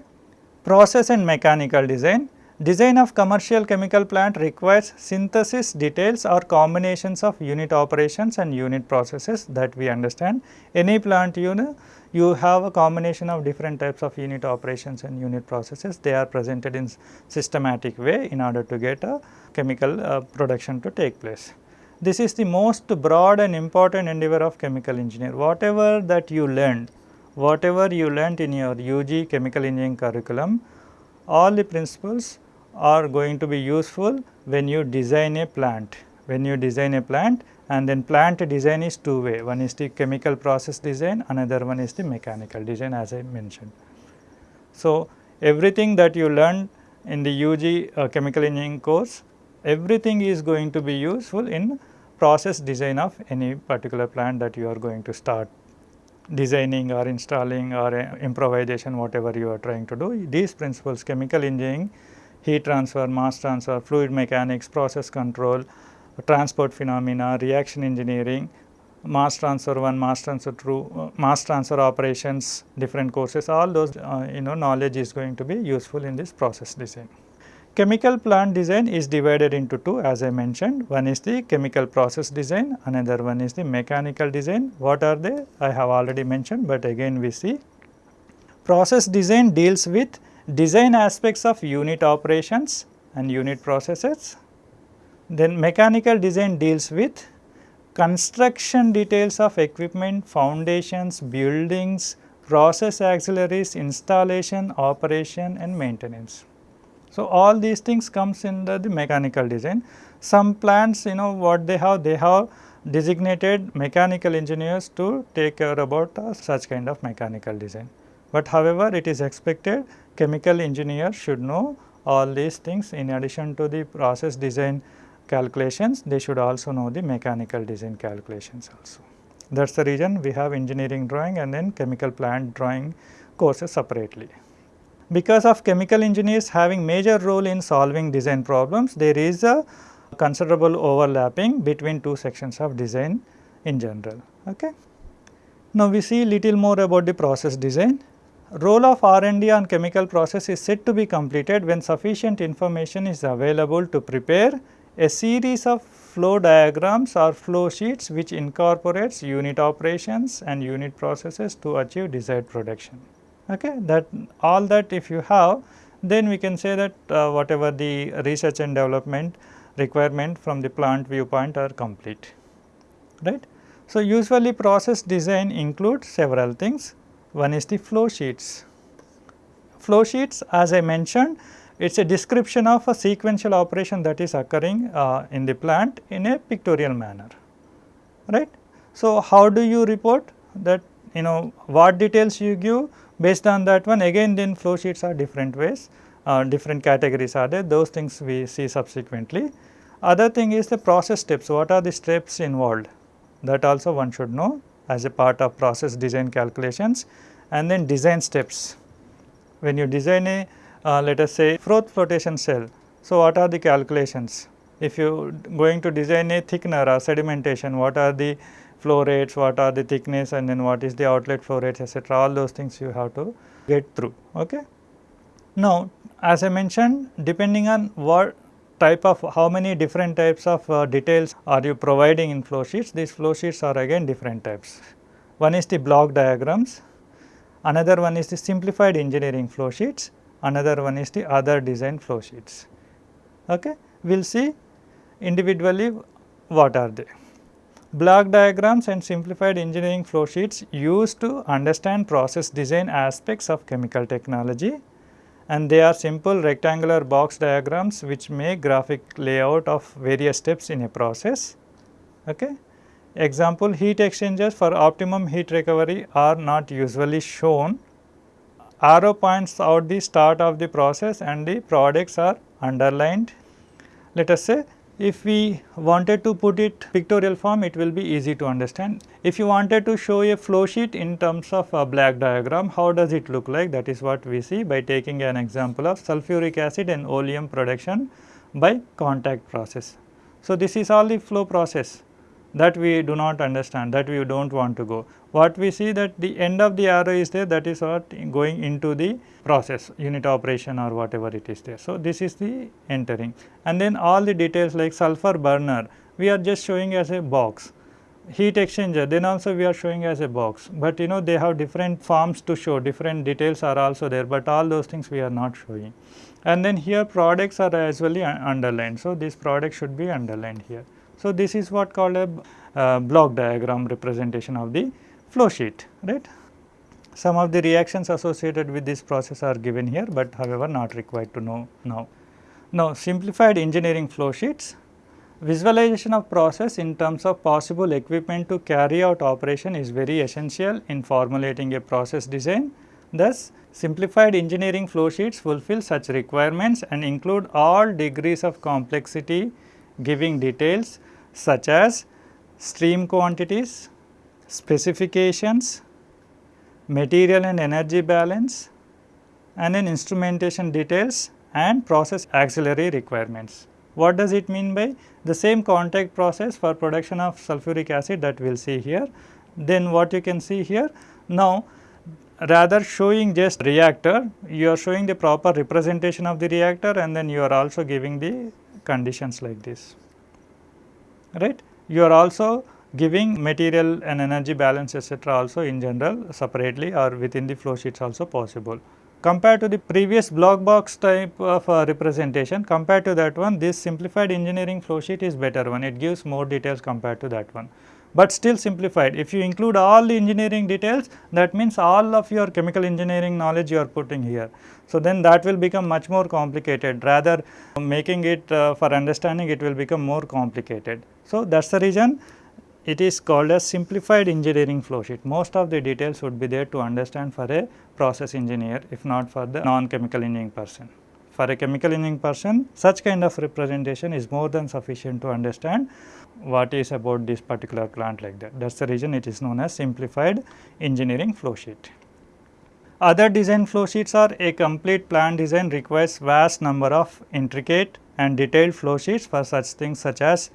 Process and mechanical design Design of commercial chemical plant requires synthesis details or combinations of unit operations and unit processes that we understand. Any plant you know, you have a combination of different types of unit operations and unit processes. They are presented in systematic way in order to get a chemical uh, production to take place. This is the most broad and important endeavor of chemical engineer. Whatever that you learned, whatever you learned in your UG chemical engineering curriculum, all the principles are going to be useful when you design a plant. When you design a plant and then plant design is two way, one is the chemical process design, another one is the mechanical design as I mentioned. So, everything that you learn in the UG uh, chemical engineering course, everything is going to be useful in process design of any particular plant that you are going to start designing or installing or uh, improvisation whatever you are trying to do. These principles chemical engineering, heat transfer, mass transfer, fluid mechanics, process control, transport phenomena, reaction engineering, mass transfer 1, mass transfer 2, uh, mass transfer operations, different courses, all those uh, you know knowledge is going to be useful in this process design. Chemical plant design is divided into two as I mentioned, one is the chemical process design, another one is the mechanical design. What are they? I have already mentioned, but again we see. Process design deals with design aspects of unit operations and unit processes. Then mechanical design deals with construction details of equipment, foundations, buildings, process auxiliaries, installation, operation and maintenance. So, all these things comes in the, the mechanical design. Some plants you know what they have, they have designated mechanical engineers to take care about uh, such kind of mechanical design. But however, it is expected chemical engineer should know all these things in addition to the process design calculations, they should also know the mechanical design calculations also. That is the reason we have engineering drawing and then chemical plant drawing courses separately. Because of chemical engineers having major role in solving design problems, there is a considerable overlapping between two sections of design in general. Okay. Now, we see little more about the process design. Role of R&D on chemical process is said to be completed when sufficient information is available to prepare a series of flow diagrams or flow sheets which incorporates unit operations and unit processes to achieve desired production okay that all that if you have then we can say that uh, whatever the research and development requirement from the plant viewpoint are complete right. So, usually process design includes several things one is the flow sheets. Flow sheets as I mentioned it is a description of a sequential operation that is occurring uh, in the plant in a pictorial manner right. So, how do you report that you know what details you give Based on that one again then flow sheets are different ways, uh, different categories are there those things we see subsequently. Other thing is the process steps, what are the steps involved that also one should know as a part of process design calculations and then design steps. When you design a uh, let us say froth flotation cell, so what are the calculations? If you going to design a thickener or sedimentation, what are the flow rates, what are the thickness and then what is the outlet flow rates etc. all those things you have to get through. Okay. Now, as I mentioned depending on what type of how many different types of uh, details are you providing in flow sheets, these flow sheets are again different types. One is the block diagrams, another one is the simplified engineering flow sheets, another one is the other design flow sheets. Okay. We will see individually what are they. Block diagrams and simplified engineering flow sheets used to understand process design aspects of chemical technology and they are simple rectangular box diagrams which make graphic layout of various steps in a process. Okay. Example heat exchangers for optimum heat recovery are not usually shown. Arrow points out the start of the process and the products are underlined. Let us say if we wanted to put it pictorial form, it will be easy to understand. If you wanted to show a flow sheet in terms of a block diagram, how does it look like? That is what we see by taking an example of sulfuric acid and oleum production by contact process. So, this is all the flow process. that we do not understand that we do not want to go. What we see that the end of the arrow is there that is what going into the process unit operation or whatever it is there. So, this is the entering and then all the details like sulfur burner we are just showing as a box heat exchanger then also we are showing as a box, but you know they have different forms to show different details are also there, but all those things we are not showing. And then here products are as well underlined. So, this product should be underlined here. So, this is what called a uh, block diagram representation of the flow sheet right. Some of the reactions associated with this process are given here, but however not required to know now. Now, simplified engineering flow sheets Visualization of process in terms of possible equipment to carry out operation is very essential in formulating a process design. Thus, simplified engineering flow sheets fulfill such requirements and include all degrees of complexity giving details such as stream quantities, specifications, material and energy balance and then instrumentation details and process auxiliary requirements. What does it mean by the same contact process for production of sulfuric acid that we will see here. Then what you can see here now rather showing just reactor you are showing the proper representation of the reactor and then you are also giving the conditions like this right. You are also giving material and energy balance etc., also in general separately or within the flow sheets also possible. Compared to the previous block box type of uh, representation compared to that one this simplified engineering flow sheet is better one. It gives more details compared to that one. But still simplified. If you include all the engineering details that means all of your chemical engineering knowledge you are putting here. So then that will become much more complicated. Rather making it uh, for understanding it will become more complicated. So that's the reason it is called as simplified engineering flow sheet. Most of the details would be there to understand for a process engineer if not for the non-chemical engineering person. For a chemical engineering person such kind of representation is more than sufficient to understand what is about this particular plant like that. That is the reason it is known as simplified engineering flow sheet. Other design flow sheets are a complete plant design requires vast number of intricate and detailed flow sheets for such things such as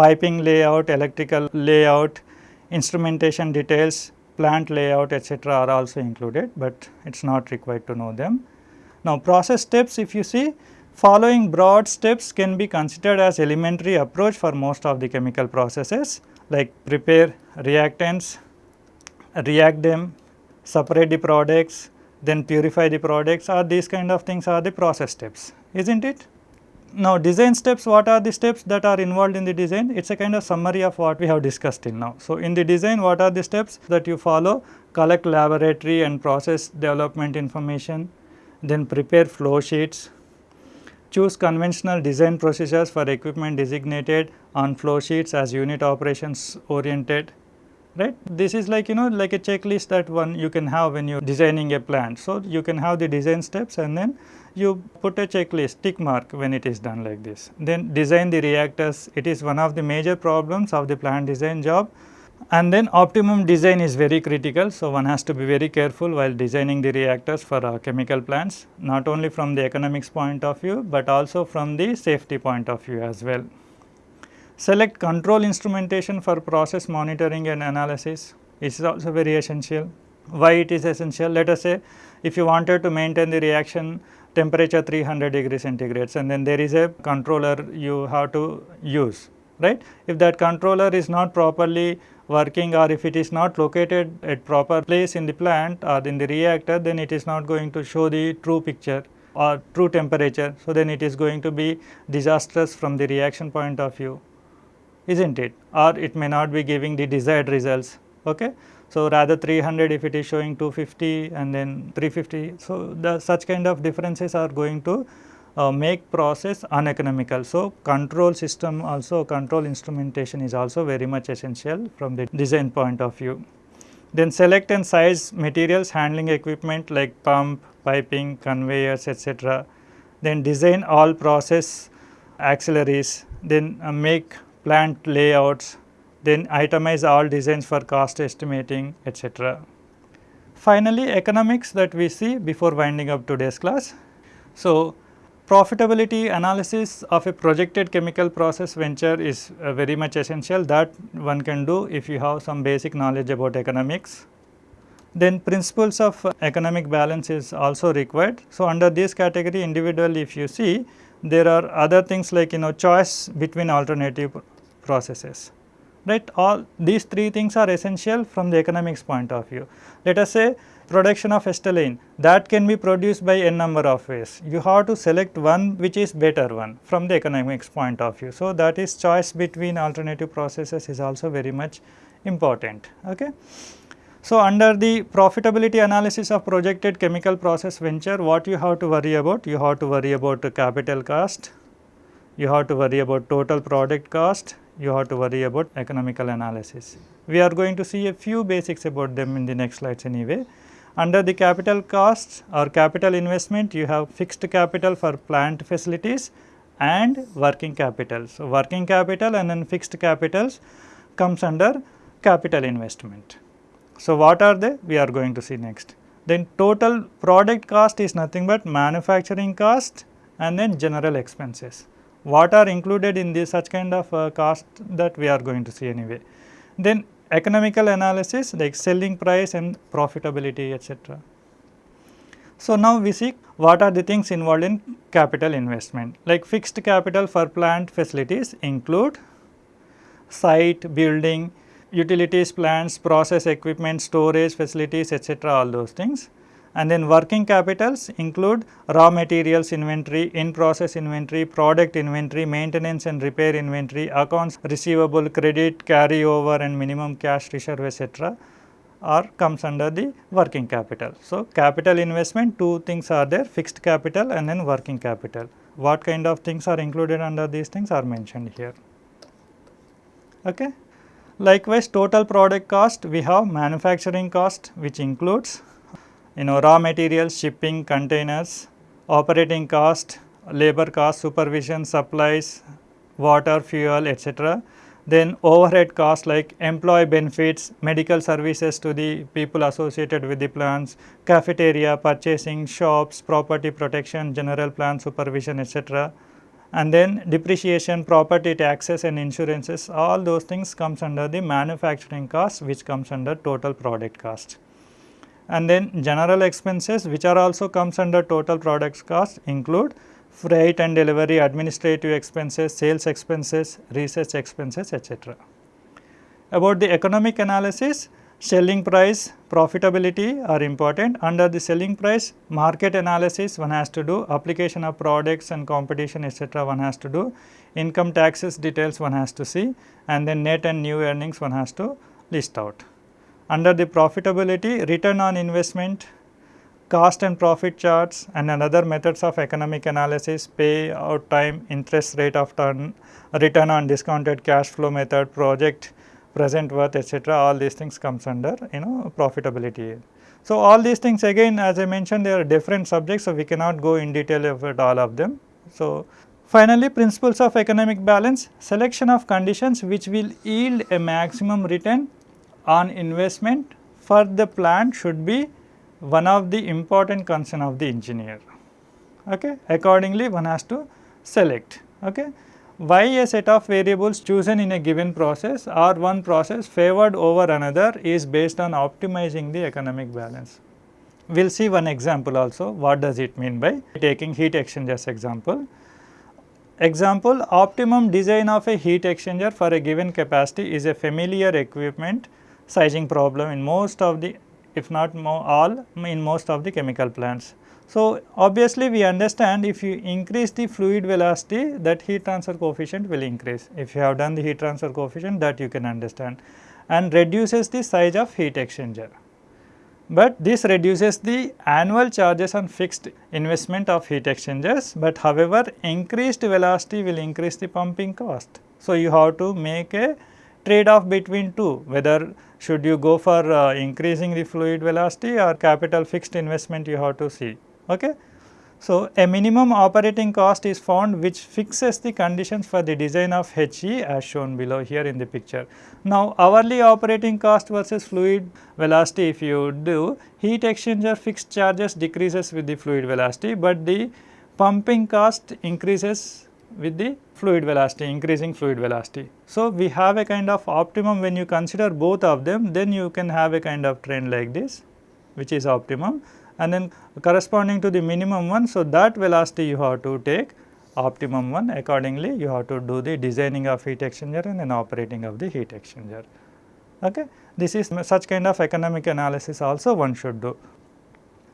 piping layout, electrical layout, instrumentation details, plant layout etc., are also included, but it is not required to know them. Now, process steps if you see following broad steps can be considered as elementary approach for most of the chemical processes like prepare reactants, react them, separate the products, then purify the products or these kind of things are the process steps, is not it? Now, design steps, what are the steps that are involved in the design? It is a kind of summary of what we have discussed till now. So, in the design, what are the steps that you follow? Collect laboratory and process development information, then prepare flow sheets, choose conventional design procedures for equipment designated on flow sheets as unit operations oriented, right. This is like you know like a checklist that one you can have when you are designing a plant. So, you can have the design steps and then you put a checklist tick mark when it is done like this. Then design the reactors, it is one of the major problems of the plant design job and then optimum design is very critical. So, one has to be very careful while designing the reactors for uh, chemical plants not only from the economics point of view, but also from the safety point of view as well. Select control instrumentation for process monitoring and analysis is also very essential. Why it is essential? Let us say if you wanted to maintain the reaction temperature 300 degree centigrades and then there is a controller you have to use right. If that controller is not properly working or if it is not located at proper place in the plant or in the reactor then it is not going to show the true picture or true temperature. So, then it is going to be disastrous from the reaction point of view is not it or it may not be giving the desired results. Okay. So, rather 300 if it is showing 250 and then 350. So, the such kind of differences are going to uh, make process uneconomical. So, control system also control instrumentation is also very much essential from the design point of view. Then select and size materials handling equipment like pump, piping, conveyors etc. Then design all process auxiliaries, then uh, make plant layouts, then itemize all designs for cost estimating etc. Finally, economics that we see before winding up today's class. So, profitability analysis of a projected chemical process venture is uh, very much essential that one can do if you have some basic knowledge about economics. Then principles of economic balance is also required. So, under this category individually if you see there are other things like you know choice between alternative processes right all these three things are essential from the economics point of view. Let us say production of acetylene that can be produced by n number of ways. You have to select one which is better one from the economics point of view. So, that is choice between alternative processes is also very much important. Okay. So, under the profitability analysis of projected chemical process venture, what you have to worry about? You have to worry about the capital cost, you have to worry about total product cost, you have to worry about economical analysis. We are going to see a few basics about them in the next slides anyway. Under the capital costs or capital investment, you have fixed capital for plant facilities and working capital. So, working capital and then fixed capitals comes under capital investment. So, what are they? We are going to see next. Then total product cost is nothing but manufacturing cost and then general expenses. What are included in this such kind of uh, cost that we are going to see anyway. Then economical analysis like selling price and profitability etc. So, now we see what are the things involved in capital investment like fixed capital for plant facilities include site, building, utilities plants, process equipment, storage facilities etc. all those things. And then working capitals include raw materials inventory, in process inventory, product inventory, maintenance and repair inventory, accounts receivable, credit, carryover and minimum cash reserve etc. or comes under the working capital. So, capital investment two things are there fixed capital and then working capital. What kind of things are included under these things are mentioned here. Okay. Likewise, total product cost we have manufacturing cost which includes you know raw materials, shipping, containers, operating cost, labor cost, supervision, supplies, water, fuel etc. Then overhead cost like employee benefits, medical services to the people associated with the plants, cafeteria, purchasing, shops, property protection, general plan supervision etc and then depreciation, property taxes and insurances all those things comes under the manufacturing cost which comes under total product cost. And then general expenses which are also comes under total products cost include freight and delivery, administrative expenses, sales expenses, research expenses etc. About the economic analysis selling price, profitability are important. Under the selling price, market analysis one has to do, application of products and competition etc. one has to do, income taxes details one has to see and then net and new earnings one has to list out. Under the profitability, return on investment, cost and profit charts and another methods of economic analysis, pay out time, interest rate of turn, return on discounted cash flow method, project present worth etc. all these things comes under you know profitability. So, all these things again as I mentioned they are different subjects. So, we cannot go in detail about all of them. So, finally principles of economic balance selection of conditions which will yield a maximum return on investment for the plant should be one of the important concern of the engineer. Okay. Accordingly one has to select. Okay why a set of variables chosen in a given process or one process favored over another is based on optimizing the economic balance. We will see one example also what does it mean by taking heat exchangers example. Example optimum design of a heat exchanger for a given capacity is a familiar equipment sizing problem in most of the if not all in most of the chemical plants. So, obviously we understand if you increase the fluid velocity that heat transfer coefficient will increase. If you have done the heat transfer coefficient that you can understand and reduces the size of heat exchanger. But this reduces the annual charges on fixed investment of heat exchangers, but however increased velocity will increase the pumping cost. So, you have to make a trade off between two whether should you go for uh, increasing the fluid velocity or capital fixed investment you have to see. Okay. So, a minimum operating cost is found which fixes the conditions for the design of HE as shown below here in the picture. Now, hourly operating cost versus fluid velocity if you do heat exchanger fixed charges decreases with the fluid velocity, but the pumping cost increases with the fluid velocity, increasing fluid velocity. So, we have a kind of optimum when you consider both of them, then you can have a kind of trend like this, which is optimum and then corresponding to the minimum one. So, that velocity you have to take optimum one accordingly you have to do the designing of heat exchanger and then operating of the heat exchanger. Okay. This is such kind of economic analysis also one should do.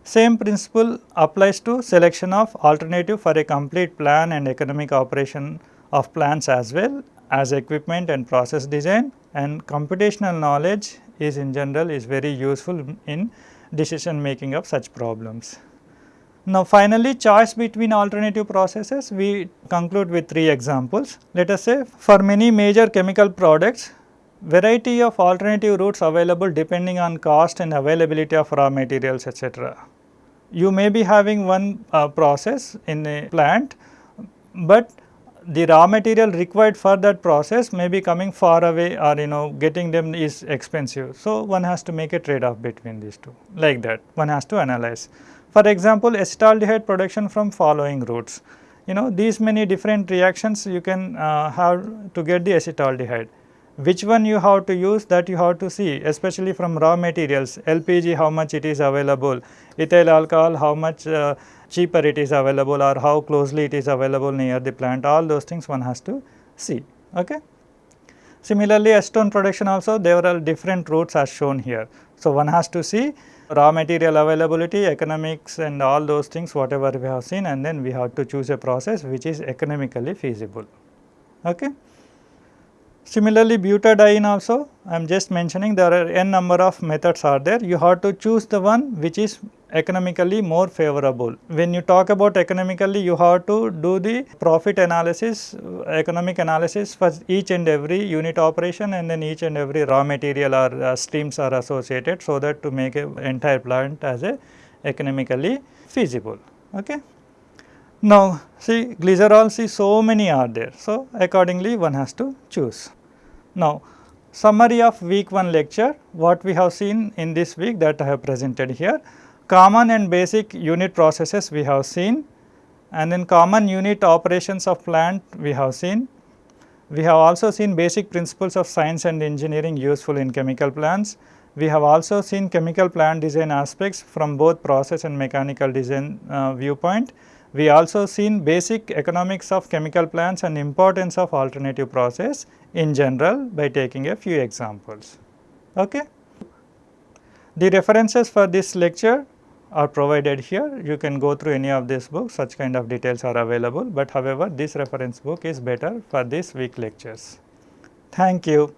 Same principle applies to selection of alternative for a complete plan and economic operation of plants as well as equipment and process design and computational knowledge is in general is very useful in decision making of such problems. Now finally choice between alternative processes we conclude with three examples. Let us say for many major chemical products variety of alternative routes available depending on cost and availability of raw materials etc. You may be having one uh, process in a plant, but the raw material required for that process may be coming far away or you know getting them is expensive. So, one has to make a trade off between these two like that one has to analyze. For example, acetaldehyde production from following routes. You know these many different reactions you can uh, have to get the acetaldehyde. Which one you have to use that you have to see especially from raw materials LPG how much it is available, ethyl alcohol how much uh, cheaper it is available or how closely it is available near the plant all those things one has to see. Okay. Similarly, acetone production also there are different routes as shown here. So, one has to see raw material availability, economics and all those things whatever we have seen and then we have to choose a process which is economically feasible. Okay. Similarly, butadiene also I am just mentioning there are n number of methods are there you have to choose the one which is economically more favorable. When you talk about economically you have to do the profit analysis, economic analysis for each and every unit operation and then each and every raw material or uh, streams are associated so that to make a entire plant as a economically feasible. Okay. Now, see glycerol see so many are there. So, accordingly one has to choose. Now, summary of week 1 lecture what we have seen in this week that I have presented here common and basic unit processes we have seen and then common unit operations of plant we have seen. We have also seen basic principles of science and engineering useful in chemical plants. We have also seen chemical plant design aspects from both process and mechanical design uh, viewpoint. We also seen basic economics of chemical plants and importance of alternative process in general by taking a few examples. Okay? The references for this lecture are provided here. You can go through any of these books, such kind of details are available, but however this reference book is better for this week lectures. Thank you.